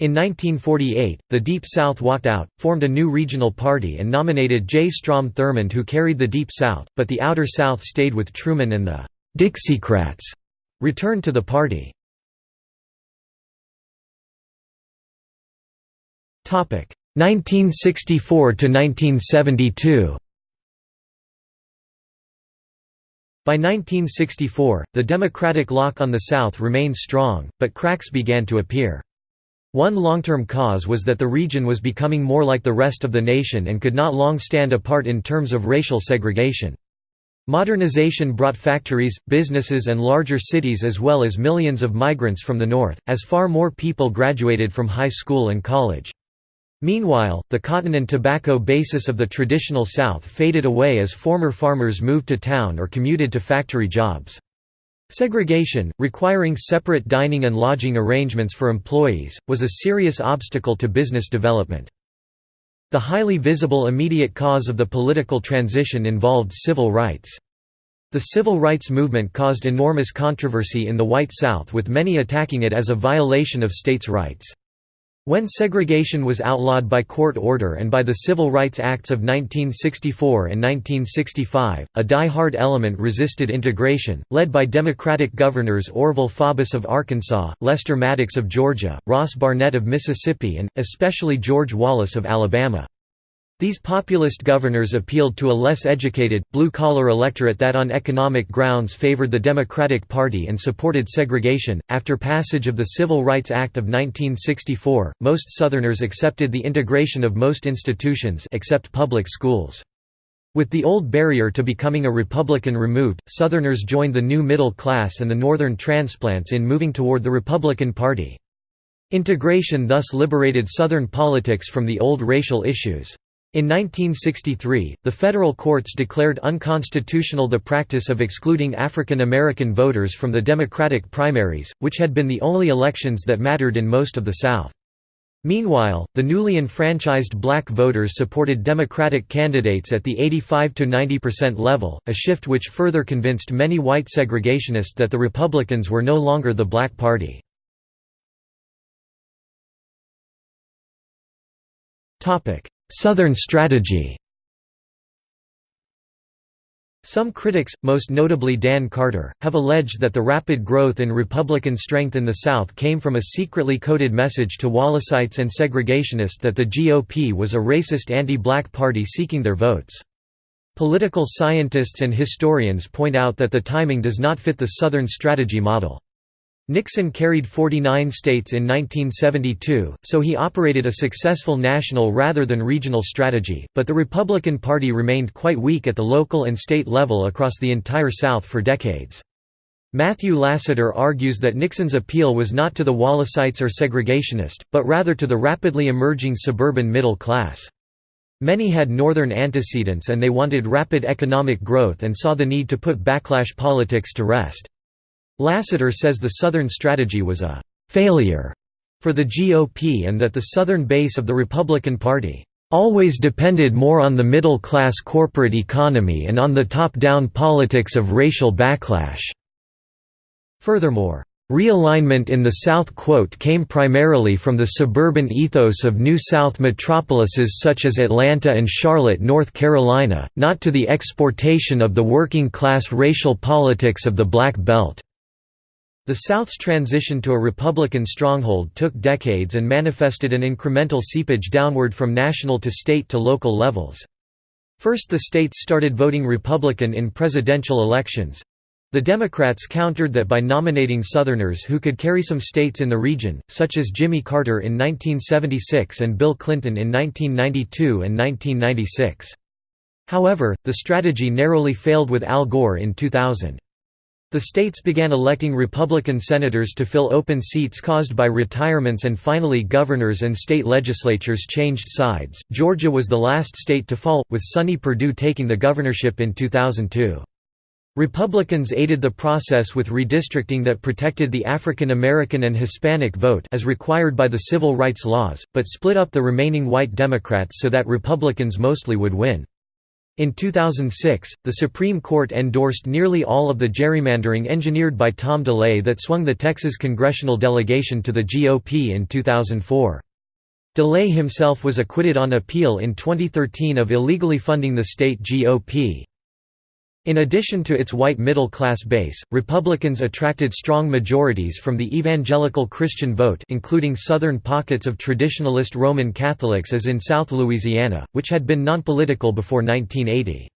In 1948, the Deep South walked out, formed a new regional party and nominated J. Strom Thurmond who carried the Deep South, but the Outer South stayed with Truman and the «Dixiecrats» returned to the party. Topic 1964 to 1972. By 1964, the Democratic lock on the South remained strong, but cracks began to appear. One long-term cause was that the region was becoming more like the rest of the nation and could not long stand apart in terms of racial segregation. Modernization brought factories, businesses and larger cities as well as millions of migrants from the north, as far more people graduated from high school and college. Meanwhile, the cotton and tobacco basis of the traditional South faded away as former farmers moved to town or commuted to factory jobs. Segregation, requiring separate dining and lodging arrangements for employees, was a serious obstacle to business development. The highly visible immediate cause of the political transition involved civil rights. The civil rights movement caused enormous controversy in the White South with many attacking it as a violation of states' rights. When segregation was outlawed by court order and by the Civil Rights Acts of 1964 and 1965, a die-hard element resisted integration, led by Democratic governors Orval Faubus of Arkansas, Lester Maddox of Georgia, Ross Barnett of Mississippi and, especially George Wallace of Alabama. These populist governors appealed to a less educated, blue-collar electorate that on economic grounds favored the Democratic Party and supported segregation. After passage of the Civil Rights Act of 1964, most Southerners accepted the integration of most institutions except public schools. With the old barrier to becoming a Republican removed, Southerners joined the new middle class and the Northern transplants in moving toward the Republican Party. Integration thus liberated Southern politics from the old racial issues. In 1963, the federal courts declared unconstitutional the practice of excluding African American voters from the Democratic primaries, which had been the only elections that mattered in most of the South. Meanwhile, the newly enfranchised black voters supported Democratic candidates at the 85–90% level, a shift which further convinced many white segregationists that the Republicans were no longer the Black Party. Southern strategy some critics, most notably Dan Carter, have alleged that the rapid growth in Republican strength in the South came from a secretly coded message to Wallaceites and segregationists that the GOP was a racist anti-black party seeking their votes. Political scientists and historians point out that the timing does not fit the Southern strategy model. Nixon carried 49 states in 1972, so he operated a successful national rather than regional strategy, but the Republican Party remained quite weak at the local and state level across the entire South for decades. Matthew Lassiter argues that Nixon's appeal was not to the Wallaceites or segregationist, but rather to the rapidly emerging suburban middle class. Many had northern antecedents and they wanted rapid economic growth and saw the need to put backlash politics to rest. Lassiter says the Southern strategy was a «failure» for the GOP and that the Southern base of the Republican Party «always depended more on the middle-class corporate economy and on the top-down politics of racial backlash». Furthermore, Realignment in the South quote came primarily from the suburban ethos of New South metropolises such as Atlanta and Charlotte, North Carolina, not to the exportation of the working-class racial politics of the Black Belt. The South's transition to a Republican stronghold took decades and manifested an incremental seepage downward from national to state to local levels. First the states started voting Republican in presidential elections, the Democrats countered that by nominating Southerners who could carry some states in the region, such as Jimmy Carter in 1976 and Bill Clinton in 1992 and 1996. However, the strategy narrowly failed with Al Gore in 2000. The states began electing Republican senators to fill open seats caused by retirements and finally governors and state legislatures changed sides. Georgia was the last state to fall, with Sonny Perdue taking the governorship in 2002. Republicans aided the process with redistricting that protected the African American and Hispanic vote as required by the civil rights laws, but split up the remaining white Democrats so that Republicans mostly would win. In 2006, the Supreme Court endorsed nearly all of the gerrymandering engineered by Tom DeLay that swung the Texas congressional delegation to the GOP in 2004. DeLay himself was acquitted on appeal in 2013 of illegally funding the state GOP. In addition to its white middle-class base, Republicans attracted strong majorities from the evangelical Christian vote including southern pockets of traditionalist Roman Catholics as in South Louisiana, which had been nonpolitical before 1980.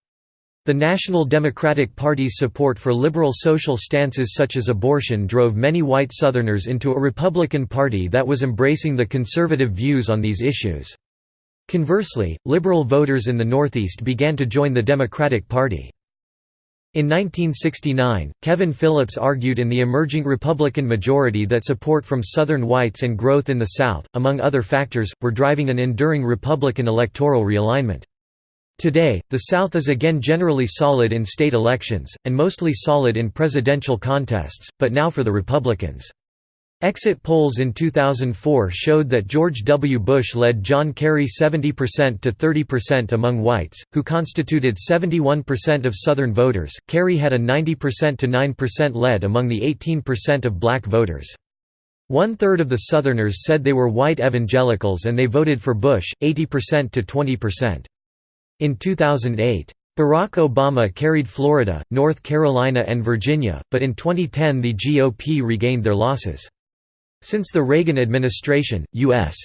The National Democratic Party's support for liberal social stances such as abortion drove many white Southerners into a Republican Party that was embracing the conservative views on these issues. Conversely, liberal voters in the Northeast began to join the Democratic Party. In 1969, Kevin Phillips argued in the emerging Republican majority that support from Southern whites and growth in the South, among other factors, were driving an enduring Republican electoral realignment. Today, the South is again generally solid in state elections, and mostly solid in presidential contests, but now for the Republicans. Exit polls in 2004 showed that George W. Bush led John Kerry 70% to 30% among whites, who constituted 71% of Southern voters. Kerry had a 90% to 9% lead among the 18% of black voters. One third of the Southerners said they were white evangelicals and they voted for Bush, 80% to 20%. In 2008, Barack Obama carried Florida, North Carolina and Virginia, but in 2010 the GOP regained their losses. Since the Reagan administration, U.S.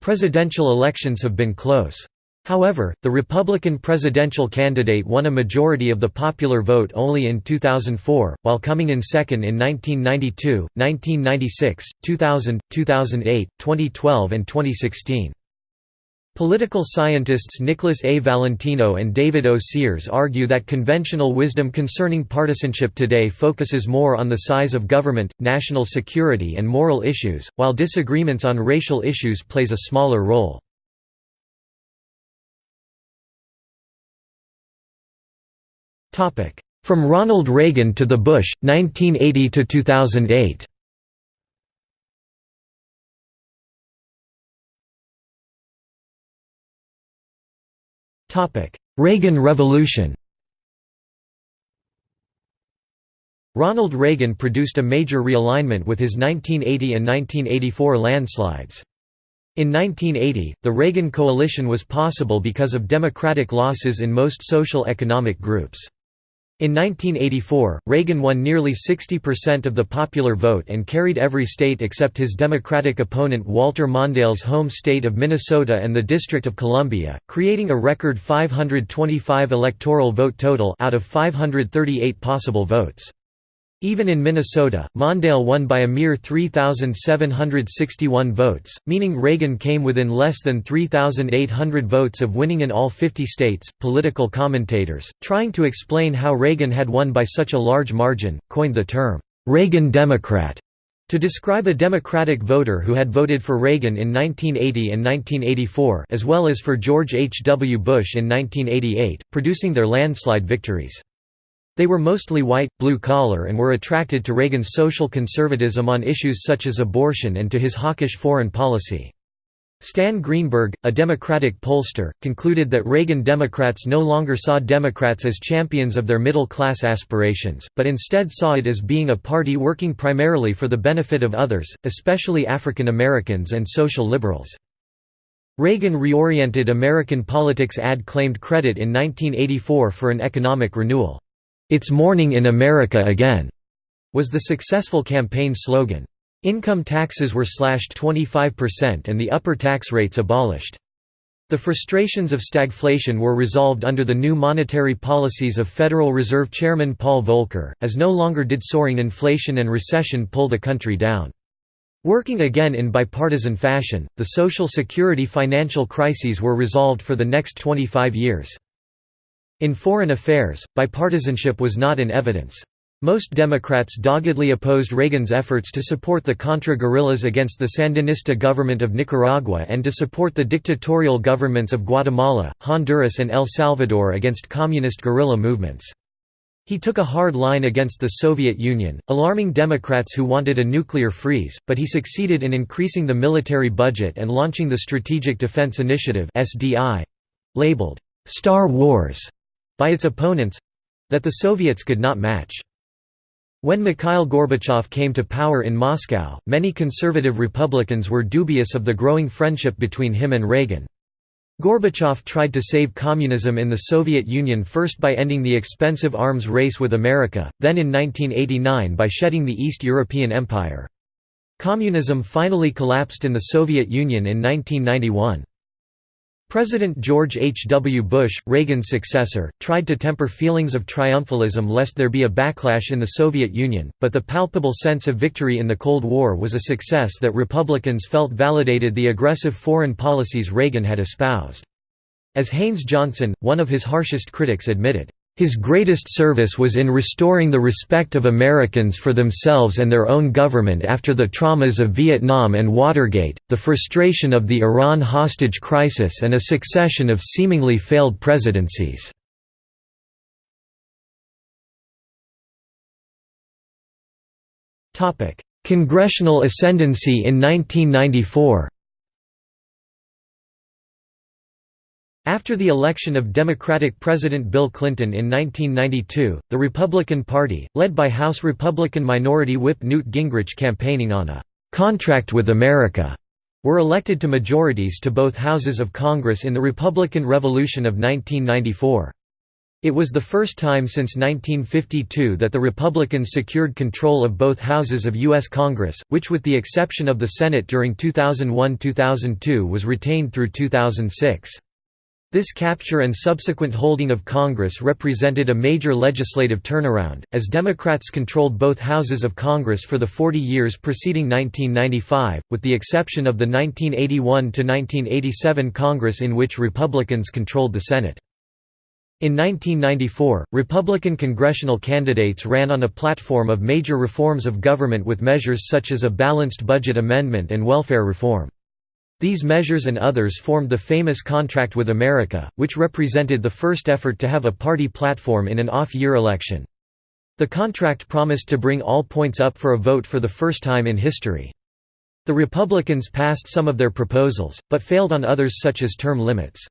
presidential elections have been close. However, the Republican presidential candidate won a majority of the popular vote only in 2004, while coming in second in 1992, 1996, 2000, 2008, 2012 and 2016. Political scientists Nicholas A. Valentino and David O. Sears argue that conventional wisdom concerning partisanship today focuses more on the size of government, national security and moral issues, while disagreements on racial issues plays a smaller role. From Ronald Reagan to the Bush, 1980 Reagan Revolution Ronald Reagan produced a major realignment with his 1980 and 1984 landslides. In 1980, the Reagan coalition was possible because of Democratic losses in most social economic groups. In 1984, Reagan won nearly 60% of the popular vote and carried every state except his Democratic opponent Walter Mondale's home state of Minnesota and the District of Columbia, creating a record 525 electoral vote total out of 538 possible votes. Even in Minnesota, Mondale won by a mere 3,761 votes, meaning Reagan came within less than 3,800 votes of winning in all 50 states. Political commentators, trying to explain how Reagan had won by such a large margin, coined the term, Reagan Democrat, to describe a Democratic voter who had voted for Reagan in 1980 and 1984 as well as for George H. W. Bush in 1988, producing their landslide victories. They were mostly white, blue-collar and were attracted to Reagan's social conservatism on issues such as abortion and to his hawkish foreign policy. Stan Greenberg, a Democratic pollster, concluded that Reagan Democrats no longer saw Democrats as champions of their middle-class aspirations, but instead saw it as being a party working primarily for the benefit of others, especially African Americans and social liberals. Reagan reoriented American politics ad claimed credit in 1984 for an economic renewal. "'It's morning in America again' was the successful campaign slogan. Income taxes were slashed 25% and the upper tax rates abolished. The frustrations of stagflation were resolved under the new monetary policies of Federal Reserve Chairman Paul Volcker, as no longer did soaring inflation and recession pull the country down. Working again in bipartisan fashion, the Social Security financial crises were resolved for the next 25 years. In foreign affairs, bipartisanship was not in evidence. Most Democrats doggedly opposed Reagan's efforts to support the Contra guerrillas against the Sandinista government of Nicaragua and to support the dictatorial governments of Guatemala, Honduras and El Salvador against communist guerrilla movements. He took a hard line against the Soviet Union, alarming Democrats who wanted a nuclear freeze, but he succeeded in increasing the military budget and launching the Strategic Defense Initiative labeled, "'Star Wars' by its opponents—that the Soviets could not match. When Mikhail Gorbachev came to power in Moscow, many conservative Republicans were dubious of the growing friendship between him and Reagan. Gorbachev tried to save communism in the Soviet Union first by ending the expensive arms race with America, then in 1989 by shedding the East European Empire. Communism finally collapsed in the Soviet Union in 1991. President George H. W. Bush, Reagan's successor, tried to temper feelings of triumphalism lest there be a backlash in the Soviet Union, but the palpable sense of victory in the Cold War was a success that Republicans felt validated the aggressive foreign policies Reagan had espoused. As Haynes Johnson, one of his harshest critics admitted, his greatest service was in restoring the respect of Americans for themselves and their own government after the traumas of Vietnam and Watergate, the frustration of the Iran hostage crisis and a succession of seemingly failed presidencies. Congressional ascendancy in 1994 After the election of Democratic President Bill Clinton in 1992, the Republican Party, led by House Republican Minority Whip Newt Gingrich campaigning on a «contract with America», were elected to majorities to both houses of Congress in the Republican Revolution of 1994. It was the first time since 1952 that the Republicans secured control of both houses of U.S. Congress, which with the exception of the Senate during 2001–2002 was retained through 2006. This capture and subsequent holding of Congress represented a major legislative turnaround, as Democrats controlled both houses of Congress for the 40 years preceding 1995, with the exception of the 1981–1987 Congress in which Republicans controlled the Senate. In 1994, Republican congressional candidates ran on a platform of major reforms of government with measures such as a balanced budget amendment and welfare reform. These measures and others formed the famous Contract with America, which represented the first effort to have a party platform in an off-year election. The contract promised to bring all points up for a vote for the first time in history. The Republicans passed some of their proposals, but failed on others such as term limits.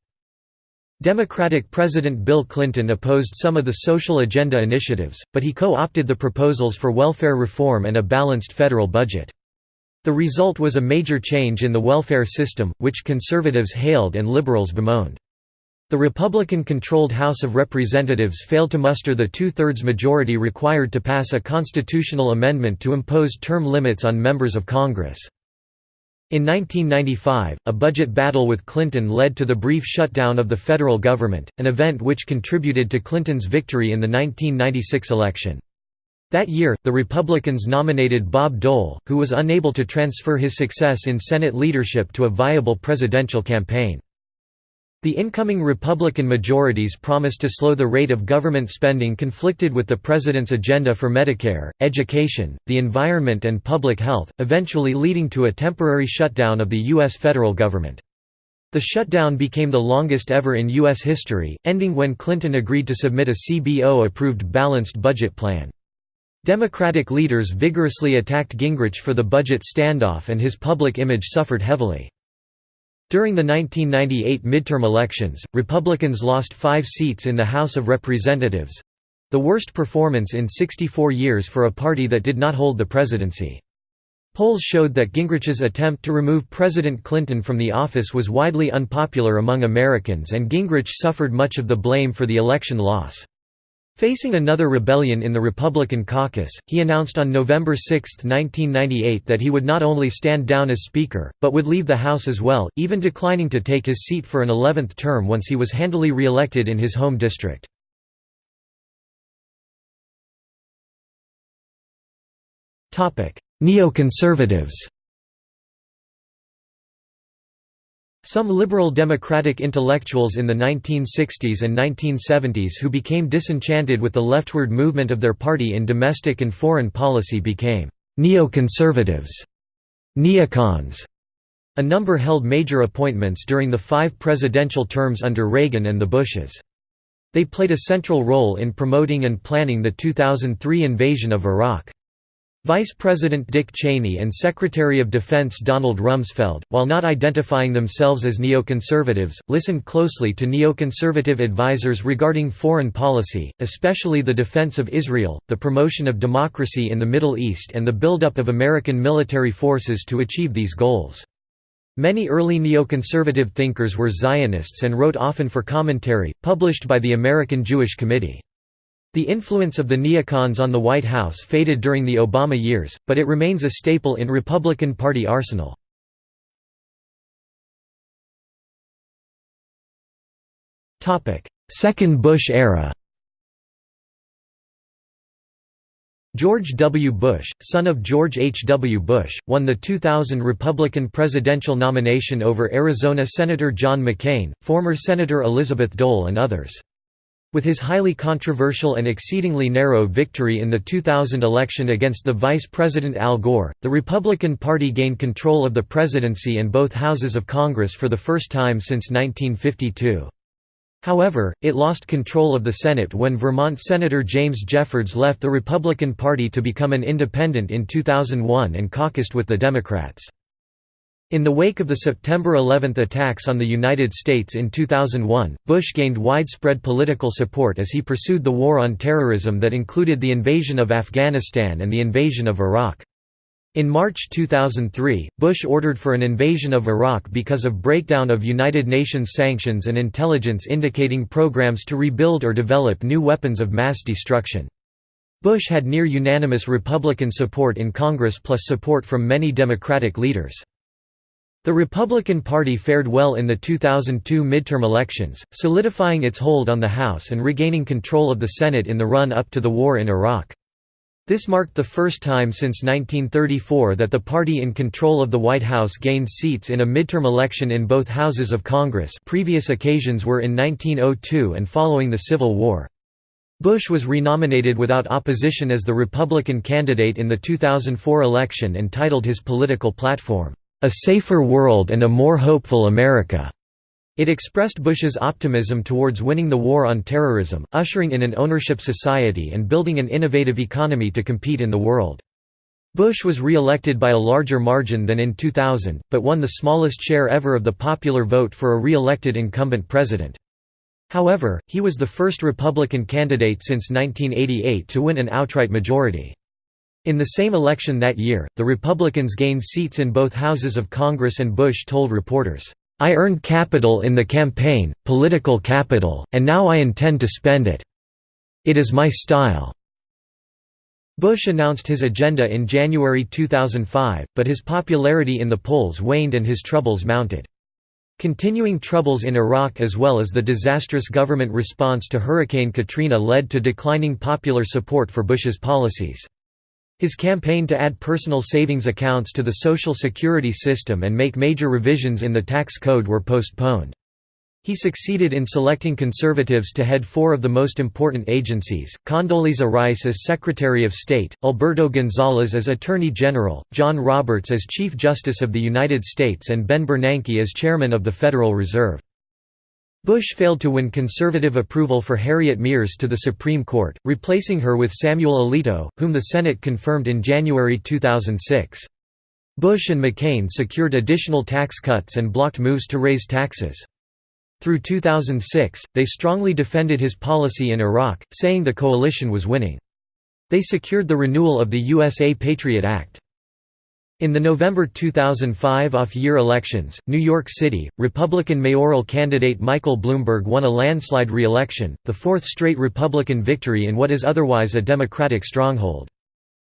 Democratic President Bill Clinton opposed some of the social agenda initiatives, but he co-opted the proposals for welfare reform and a balanced federal budget. The result was a major change in the welfare system, which conservatives hailed and liberals bemoaned. The Republican-controlled House of Representatives failed to muster the two-thirds majority required to pass a constitutional amendment to impose term limits on members of Congress. In 1995, a budget battle with Clinton led to the brief shutdown of the federal government, an event which contributed to Clinton's victory in the 1996 election. That year, the Republicans nominated Bob Dole, who was unable to transfer his success in Senate leadership to a viable presidential campaign. The incoming Republican majorities promised to slow the rate of government spending conflicted with the president's agenda for Medicare, education, the environment and public health, eventually leading to a temporary shutdown of the U.S. federal government. The shutdown became the longest ever in U.S. history, ending when Clinton agreed to submit a CBO-approved balanced budget plan. Democratic leaders vigorously attacked Gingrich for the budget standoff and his public image suffered heavily. During the 1998 midterm elections, Republicans lost five seats in the House of Representatives—the worst performance in 64 years for a party that did not hold the presidency. Polls showed that Gingrich's attempt to remove President Clinton from the office was widely unpopular among Americans and Gingrich suffered much of the blame for the election loss. Facing another rebellion in the Republican caucus, he announced on November 6, 1998 that he would not only stand down as Speaker, but would leave the House as well, even declining to take his seat for an 11th term once he was handily re-elected in his home district. Neoconservatives Some liberal democratic intellectuals in the 1960s and 1970s who became disenchanted with the leftward movement of their party in domestic and foreign policy became neoconservatives, neocons. A number held major appointments during the five presidential terms under Reagan and the Bushes. They played a central role in promoting and planning the 2003 invasion of Iraq. Vice President Dick Cheney and Secretary of Defense Donald Rumsfeld, while not identifying themselves as neoconservatives, listened closely to neoconservative advisers regarding foreign policy, especially the defense of Israel, the promotion of democracy in the Middle East and the buildup of American military forces to achieve these goals. Many early neoconservative thinkers were Zionists and wrote often for commentary, published by the American Jewish Committee. The influence of the neocons on the White House faded during the Obama years, but it remains a staple in Republican Party arsenal. Second Bush era George W. Bush, son of George H. W. Bush, won the 2000 Republican presidential nomination over Arizona Senator John McCain, former Senator Elizabeth Dole and others. With his highly controversial and exceedingly narrow victory in the 2000 election against the Vice President Al Gore, the Republican Party gained control of the presidency and both houses of Congress for the first time since 1952. However, it lost control of the Senate when Vermont Senator James Jeffords left the Republican Party to become an independent in 2001 and caucused with the Democrats. In the wake of the September 11 attacks on the United States in 2001, Bush gained widespread political support as he pursued the war on terrorism that included the invasion of Afghanistan and the invasion of Iraq. In March 2003, Bush ordered for an invasion of Iraq because of breakdown of United Nations sanctions and intelligence indicating programs to rebuild or develop new weapons of mass destruction. Bush had near unanimous Republican support in Congress plus support from many Democratic leaders. The Republican Party fared well in the 2002 midterm elections, solidifying its hold on the House and regaining control of the Senate in the run-up to the war in Iraq. This marked the first time since 1934 that the party in control of the White House gained seats in a midterm election in both houses of Congress previous occasions were in 1902 and following the Civil War. Bush was renominated without opposition as the Republican candidate in the 2004 election and titled his political platform, a safer world and a more hopeful America. It expressed Bush's optimism towards winning the war on terrorism, ushering in an ownership society and building an innovative economy to compete in the world. Bush was re-elected by a larger margin than in 2000, but won the smallest share ever of the popular vote for a re-elected incumbent president. However, he was the first Republican candidate since 1988 to win an outright majority. In the same election that year, the Republicans gained seats in both houses of Congress and Bush told reporters, "'I earned capital in the campaign, political capital, and now I intend to spend it. It is my style." Bush announced his agenda in January 2005, but his popularity in the polls waned and his troubles mounted. Continuing troubles in Iraq as well as the disastrous government response to Hurricane Katrina led to declining popular support for Bush's policies. His campaign to add personal savings accounts to the Social Security system and make major revisions in the tax code were postponed. He succeeded in selecting conservatives to head four of the most important agencies, Condoleezza Rice as Secretary of State, Alberto Gonzales as Attorney General, John Roberts as Chief Justice of the United States and Ben Bernanke as Chairman of the Federal Reserve. Bush failed to win conservative approval for Harriet Miers to the Supreme Court, replacing her with Samuel Alito, whom the Senate confirmed in January 2006. Bush and McCain secured additional tax cuts and blocked moves to raise taxes. Through 2006, they strongly defended his policy in Iraq, saying the coalition was winning. They secured the renewal of the USA Patriot Act. In the November 2005 off-year elections, New York City, Republican mayoral candidate Michael Bloomberg won a landslide re-election, the fourth straight Republican victory in what is otherwise a Democratic stronghold.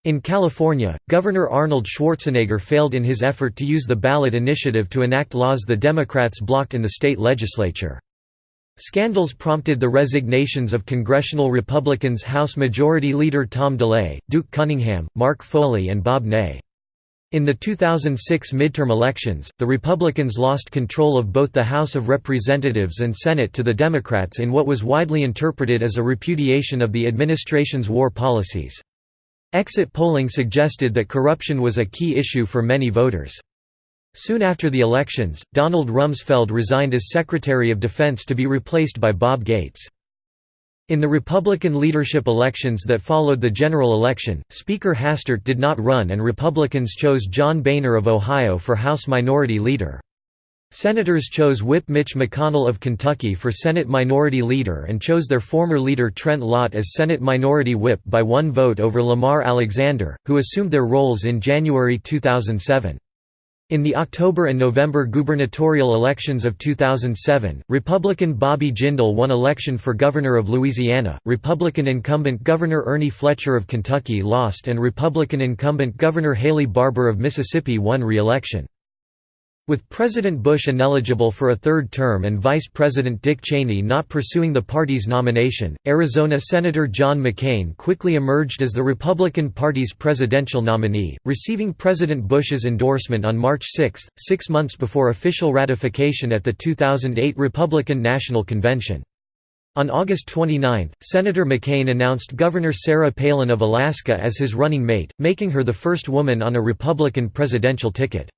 In California, Governor Arnold Schwarzenegger failed in his effort to use the ballot initiative to enact laws the Democrats blocked in the state legislature. Scandals prompted the resignations of congressional Republicans House Majority Leader Tom DeLay, Duke Cunningham, Mark Foley and Bob Ney. In the 2006 midterm elections, the Republicans lost control of both the House of Representatives and Senate to the Democrats in what was widely interpreted as a repudiation of the administration's war policies. Exit polling suggested that corruption was a key issue for many voters. Soon after the elections, Donald Rumsfeld resigned as Secretary of Defense to be replaced by Bob Gates. In the Republican leadership elections that followed the general election, Speaker Hastert did not run and Republicans chose John Boehner of Ohio for House Minority Leader. Senators chose Whip Mitch McConnell of Kentucky for Senate Minority Leader and chose their former leader Trent Lott as Senate Minority Whip by one vote over Lamar Alexander, who assumed their roles in January 2007. In the October and November gubernatorial elections of 2007, Republican Bobby Jindal won election for governor of Louisiana, Republican incumbent Governor Ernie Fletcher of Kentucky lost and Republican incumbent Governor Haley Barbour of Mississippi won re-election. With President Bush ineligible for a third term and Vice President Dick Cheney not pursuing the party's nomination, Arizona Senator John McCain quickly emerged as the Republican Party's presidential nominee, receiving President Bush's endorsement on March 6, six months before official ratification at the 2008 Republican National Convention. On August 29, Senator McCain announced Governor Sarah Palin of Alaska as his running mate, making her the first woman on a Republican presidential ticket.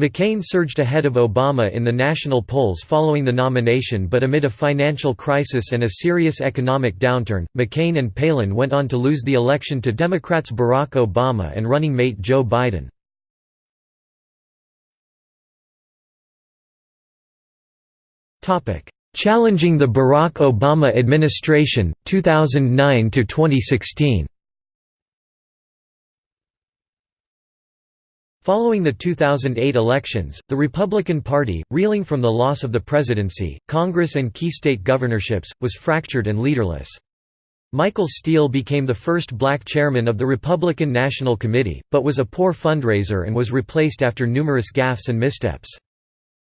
McCain surged ahead of Obama in the national polls following the nomination but amid a financial crisis and a serious economic downturn, McCain and Palin went on to lose the election to Democrats Barack Obama and running mate Joe Biden. Challenging the Barack Obama administration, 2009–2016 Following the 2008 elections, the Republican Party, reeling from the loss of the presidency, Congress and key state governorships, was fractured and leaderless. Michael Steele became the first black chairman of the Republican National Committee, but was a poor fundraiser and was replaced after numerous gaffes and missteps.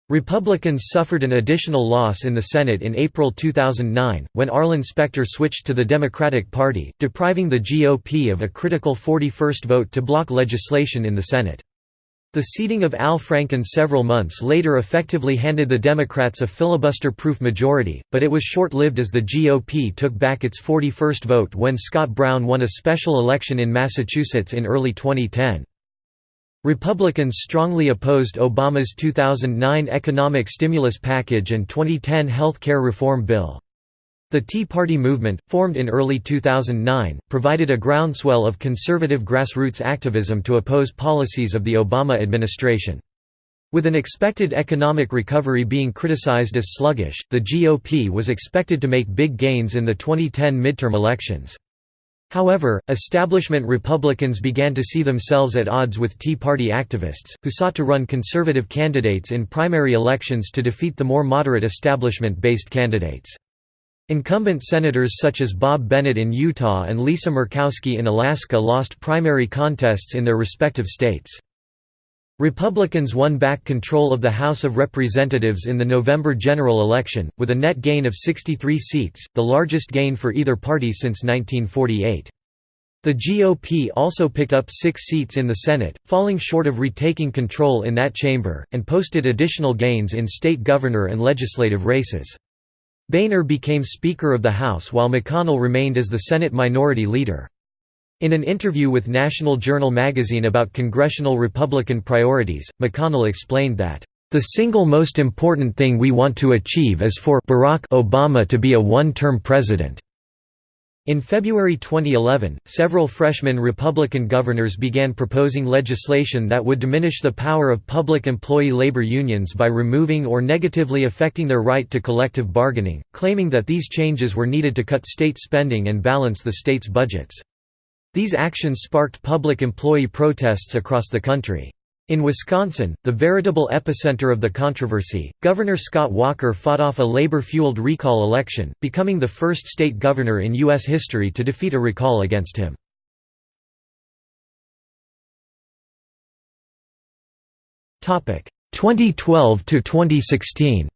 Republicans suffered an additional loss in the Senate in April 2009, when Arlen Specter switched to the Democratic Party, depriving the GOP of a critical 41st vote to block legislation in the Senate. The seating of Al Franken several months later effectively handed the Democrats a filibuster-proof majority, but it was short-lived as the GOP took back its 41st vote when Scott Brown won a special election in Massachusetts in early 2010. Republicans strongly opposed Obama's 2009 economic stimulus package and 2010 health care reform bill. The Tea Party movement, formed in early 2009, provided a groundswell of conservative grassroots activism to oppose policies of the Obama administration. With an expected economic recovery being criticized as sluggish, the GOP was expected to make big gains in the 2010 midterm elections. However, establishment Republicans began to see themselves at odds with Tea Party activists, who sought to run conservative candidates in primary elections to defeat the more moderate establishment-based candidates. Incumbent senators such as Bob Bennett in Utah and Lisa Murkowski in Alaska lost primary contests in their respective states. Republicans won back control of the House of Representatives in the November general election, with a net gain of 63 seats, the largest gain for either party since 1948. The GOP also picked up six seats in the Senate, falling short of retaking control in that chamber, and posted additional gains in state governor and legislative races. Boehner became Speaker of the House while McConnell remained as the Senate Minority Leader. In an interview with National Journal magazine about congressional Republican priorities, McConnell explained that, "...the single most important thing we want to achieve is for Barack Obama to be a one-term president." In February 2011, several freshman Republican governors began proposing legislation that would diminish the power of public employee labor unions by removing or negatively affecting their right to collective bargaining, claiming that these changes were needed to cut state spending and balance the state's budgets. These actions sparked public employee protests across the country. In Wisconsin, the veritable epicenter of the controversy, Governor Scott Walker fought off a labor-fueled recall election, becoming the first state governor in U.S. history to defeat a recall against him. Topic 2012 to 2016.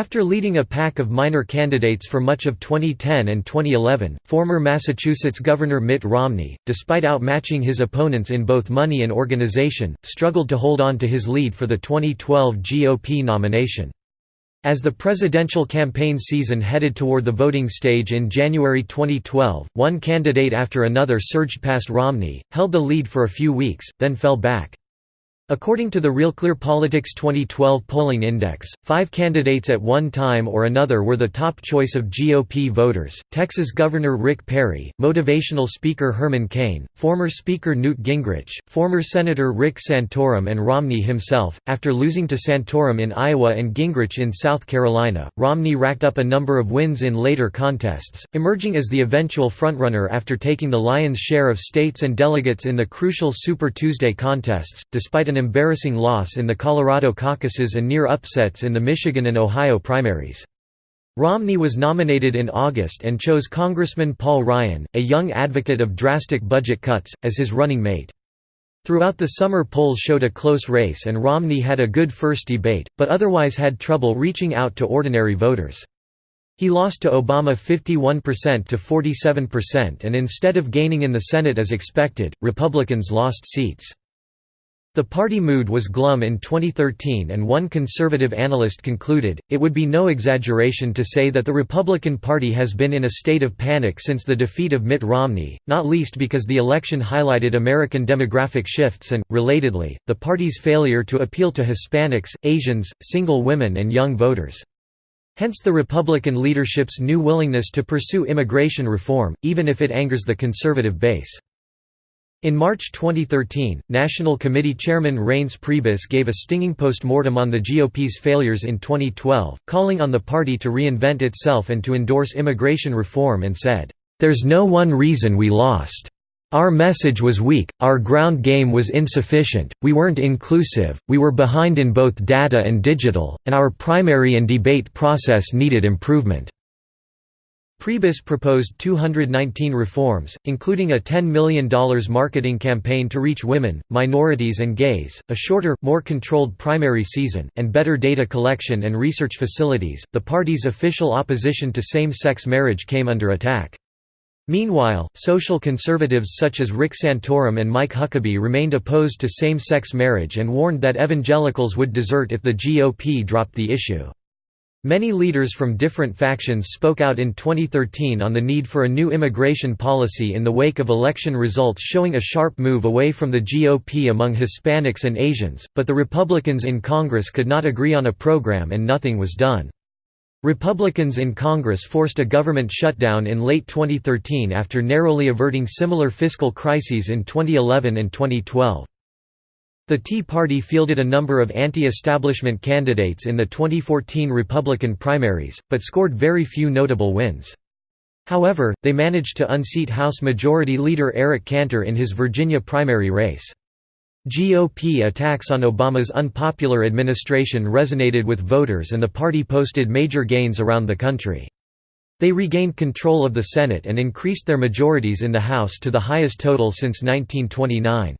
After leading a pack of minor candidates for much of 2010 and 2011, former Massachusetts Governor Mitt Romney, despite outmatching his opponents in both money and organization, struggled to hold on to his lead for the 2012 GOP nomination. As the presidential campaign season headed toward the voting stage in January 2012, one candidate after another surged past Romney, held the lead for a few weeks, then fell back. According to the Real Clear Politics 2012 polling index, five candidates at one time or another were the top choice of GOP voters Texas Governor Rick Perry, motivational speaker Herman Cain, former Speaker Newt Gingrich, former Senator Rick Santorum, and Romney himself. After losing to Santorum in Iowa and Gingrich in South Carolina, Romney racked up a number of wins in later contests, emerging as the eventual frontrunner after taking the lion's share of states and delegates in the crucial Super Tuesday contests, despite an embarrassing loss in the Colorado caucuses and near upsets in the Michigan and Ohio primaries. Romney was nominated in August and chose Congressman Paul Ryan, a young advocate of drastic budget cuts, as his running mate. Throughout the summer polls showed a close race and Romney had a good first debate, but otherwise had trouble reaching out to ordinary voters. He lost to Obama 51% to 47% and instead of gaining in the Senate as expected, Republicans lost seats. The party mood was glum in 2013 and one conservative analyst concluded, it would be no exaggeration to say that the Republican Party has been in a state of panic since the defeat of Mitt Romney, not least because the election highlighted American demographic shifts and, relatedly, the party's failure to appeal to Hispanics, Asians, single women and young voters. Hence the Republican leadership's new willingness to pursue immigration reform, even if it angers the conservative base. In March 2013, National Committee Chairman Reince Priebus gave a stinging post-mortem on the GOP's failures in 2012, calling on the party to reinvent itself and to endorse immigration reform and said, "...there's no one reason we lost. Our message was weak, our ground game was insufficient, we weren't inclusive, we were behind in both data and digital, and our primary and debate process needed improvement." Priebus proposed 219 reforms, including a $10 million marketing campaign to reach women, minorities and gays, a shorter, more controlled primary season, and better data collection and research facilities. The party's official opposition to same-sex marriage came under attack. Meanwhile, social conservatives such as Rick Santorum and Mike Huckabee remained opposed to same-sex marriage and warned that evangelicals would desert if the GOP dropped the issue. Many leaders from different factions spoke out in 2013 on the need for a new immigration policy in the wake of election results showing a sharp move away from the GOP among Hispanics and Asians, but the Republicans in Congress could not agree on a program and nothing was done. Republicans in Congress forced a government shutdown in late 2013 after narrowly averting similar fiscal crises in 2011 and 2012. The Tea Party fielded a number of anti-establishment candidates in the 2014 Republican primaries, but scored very few notable wins. However, they managed to unseat House Majority Leader Eric Cantor in his Virginia primary race. GOP attacks on Obama's unpopular administration resonated with voters and the party posted major gains around the country. They regained control of the Senate and increased their majorities in the House to the highest total since 1929.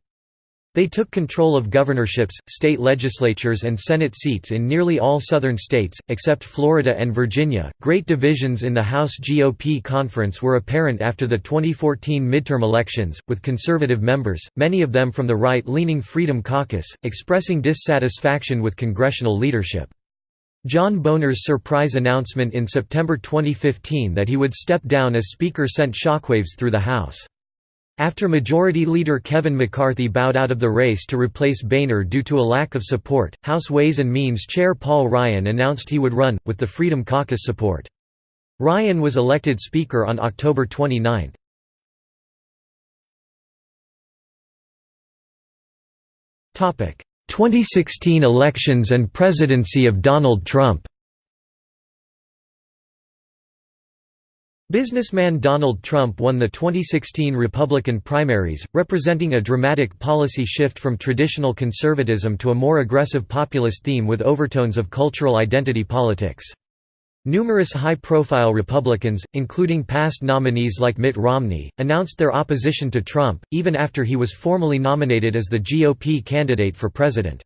They took control of governorships, state legislatures, and Senate seats in nearly all southern states, except Florida and Virginia. Great divisions in the House GOP conference were apparent after the 2014 midterm elections, with conservative members, many of them from the right leaning Freedom Caucus, expressing dissatisfaction with congressional leadership. John Boehner's surprise announcement in September 2015 that he would step down as Speaker sent shockwaves through the House. After Majority Leader Kevin McCarthy bowed out of the race to replace Boehner due to a lack of support, House Ways and Means Chair Paul Ryan announced he would run, with the Freedom Caucus support. Ryan was elected Speaker on October 29. 2016 elections and presidency of Donald Trump Businessman Donald Trump won the 2016 Republican primaries, representing a dramatic policy shift from traditional conservatism to a more aggressive populist theme with overtones of cultural identity politics. Numerous high-profile Republicans, including past nominees like Mitt Romney, announced their opposition to Trump, even after he was formally nominated as the GOP candidate for president.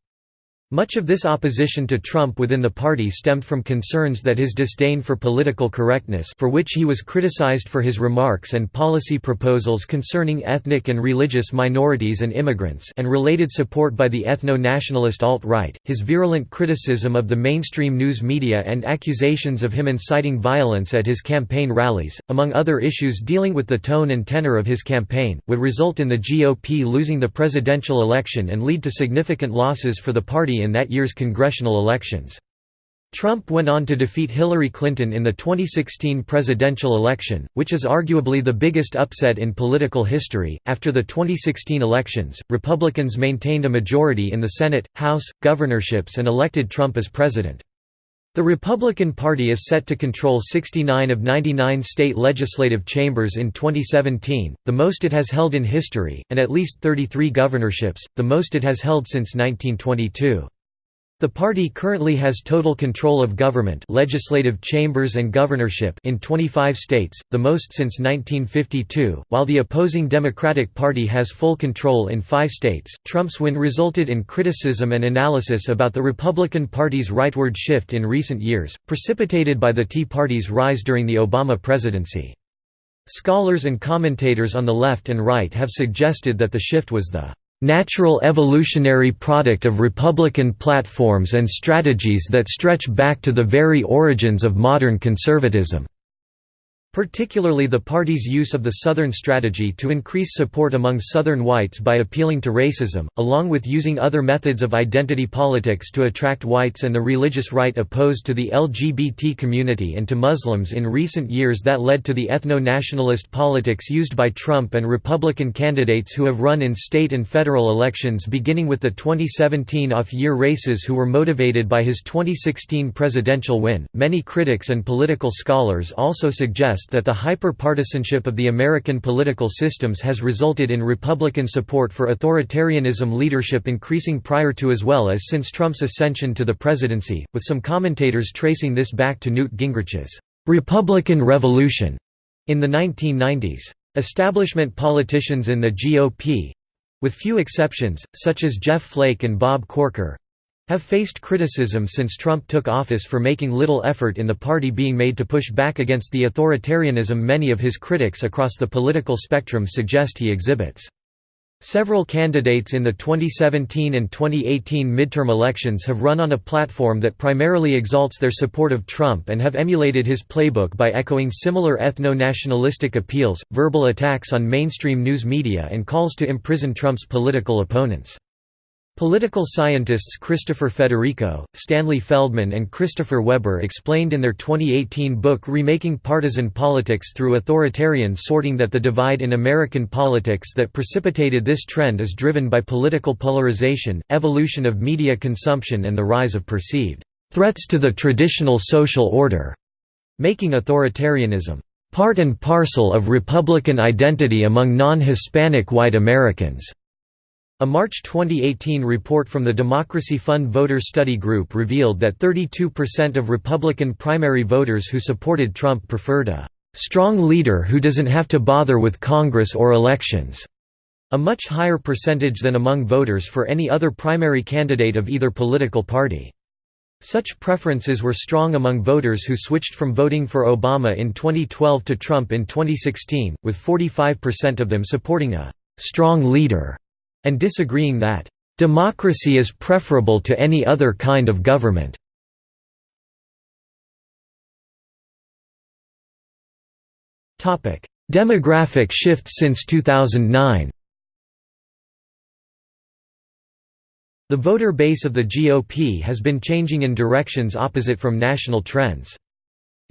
Much of this opposition to Trump within the party stemmed from concerns that his disdain for political correctness for which he was criticized for his remarks and policy proposals concerning ethnic and religious minorities and immigrants and related support by the ethno-nationalist alt-right, his virulent criticism of the mainstream news media and accusations of him inciting violence at his campaign rallies, among other issues dealing with the tone and tenor of his campaign, would result in the GOP losing the presidential election and lead to significant losses for the party in that year's congressional elections. Trump went on to defeat Hillary Clinton in the 2016 presidential election, which is arguably the biggest upset in political history. After the 2016 elections, Republicans maintained a majority in the Senate, House, governorships, and elected Trump as president. The Republican Party is set to control 69 of 99 state legislative chambers in 2017, the most it has held in history, and at least 33 governorships, the most it has held since 1922. The party currently has total control of government legislative chambers and governorship in 25 states, the most since 1952, while the opposing Democratic Party has full control in five states. Trump's win resulted in criticism and analysis about the Republican Party's rightward shift in recent years, precipitated by the Tea Party's rise during the Obama presidency. Scholars and commentators on the left and right have suggested that the shift was the natural evolutionary product of Republican platforms and strategies that stretch back to the very origins of modern conservatism. Particularly the party's use of the Southern strategy to increase support among Southern whites by appealing to racism, along with using other methods of identity politics to attract whites and the religious right opposed to the LGBT community and to Muslims in recent years that led to the ethno-nationalist politics used by Trump and Republican candidates who have run in state and federal elections beginning with the 2017 off-year races who were motivated by his 2016 presidential win. Many critics and political scholars also suggest suggest that the hyper-partisanship of the American political systems has resulted in Republican support for authoritarianism leadership increasing prior to as well as since Trump's ascension to the presidency, with some commentators tracing this back to Newt Gingrich's «Republican Revolution» in the 1990s. Establishment politicians in the GOP—with few exceptions, such as Jeff Flake and Bob Corker, have faced criticism since Trump took office for making little effort in the party being made to push back against the authoritarianism many of his critics across the political spectrum suggest he exhibits. Several candidates in the 2017 and 2018 midterm elections have run on a platform that primarily exalts their support of Trump and have emulated his playbook by echoing similar ethno-nationalistic appeals, verbal attacks on mainstream news media and calls to imprison Trump's political opponents. Political scientists Christopher Federico, Stanley Feldman and Christopher Weber explained in their 2018 book Remaking Partisan Politics Through Authoritarian Sorting that the divide in American politics that precipitated this trend is driven by political polarization, evolution of media consumption and the rise of perceived threats to the traditional social order, making authoritarianism part and parcel of Republican identity among non-Hispanic white Americans. A March 2018 report from the Democracy Fund Voter Study Group revealed that 32% of Republican primary voters who supported Trump preferred a "...strong leader who doesn't have to bother with Congress or elections." a much higher percentage than among voters for any other primary candidate of either political party. Such preferences were strong among voters who switched from voting for Obama in 2012 to Trump in 2016, with 45% of them supporting a «strong leader» and disagreeing that, "...democracy is preferable to any other kind of government." Demographic shifts since 2009 The voter base of the GOP has been changing in directions opposite from national trends.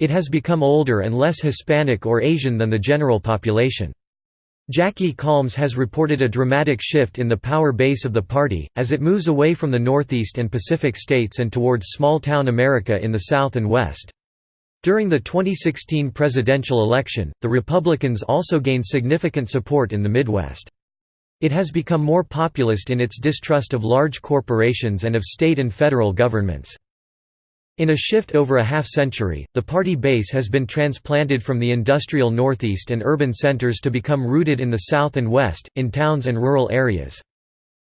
It has become older and less Hispanic or Asian than the general population. Jackie Calmes has reported a dramatic shift in the power base of the party, as it moves away from the Northeast and Pacific states and towards small-town America in the South and West. During the 2016 presidential election, the Republicans also gained significant support in the Midwest. It has become more populist in its distrust of large corporations and of state and federal governments. In a shift over a half-century, the party base has been transplanted from the industrial Northeast and urban centers to become rooted in the South and West, in towns and rural areas.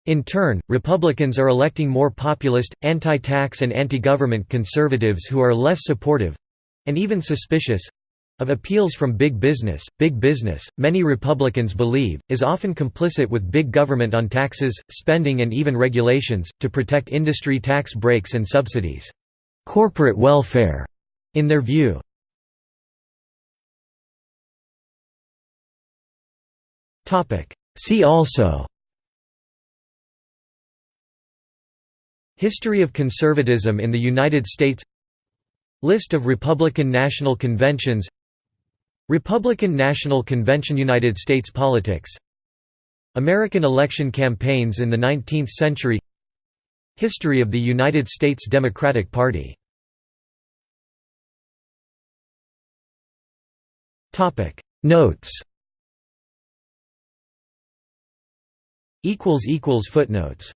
In turn, Republicans are electing more populist, anti-tax and anti-government conservatives who are less supportive—and even suspicious—of appeals from big business. Big business, many Republicans believe, is often complicit with big government on taxes, spending and even regulations, to protect industry tax breaks and subsidies corporate welfare in their view. See also History of conservatism in the United States List of Republican National Conventions Republican National Convention United States politics American election campaigns in the 19th century History of the United States Democratic Party. Notes. Footnotes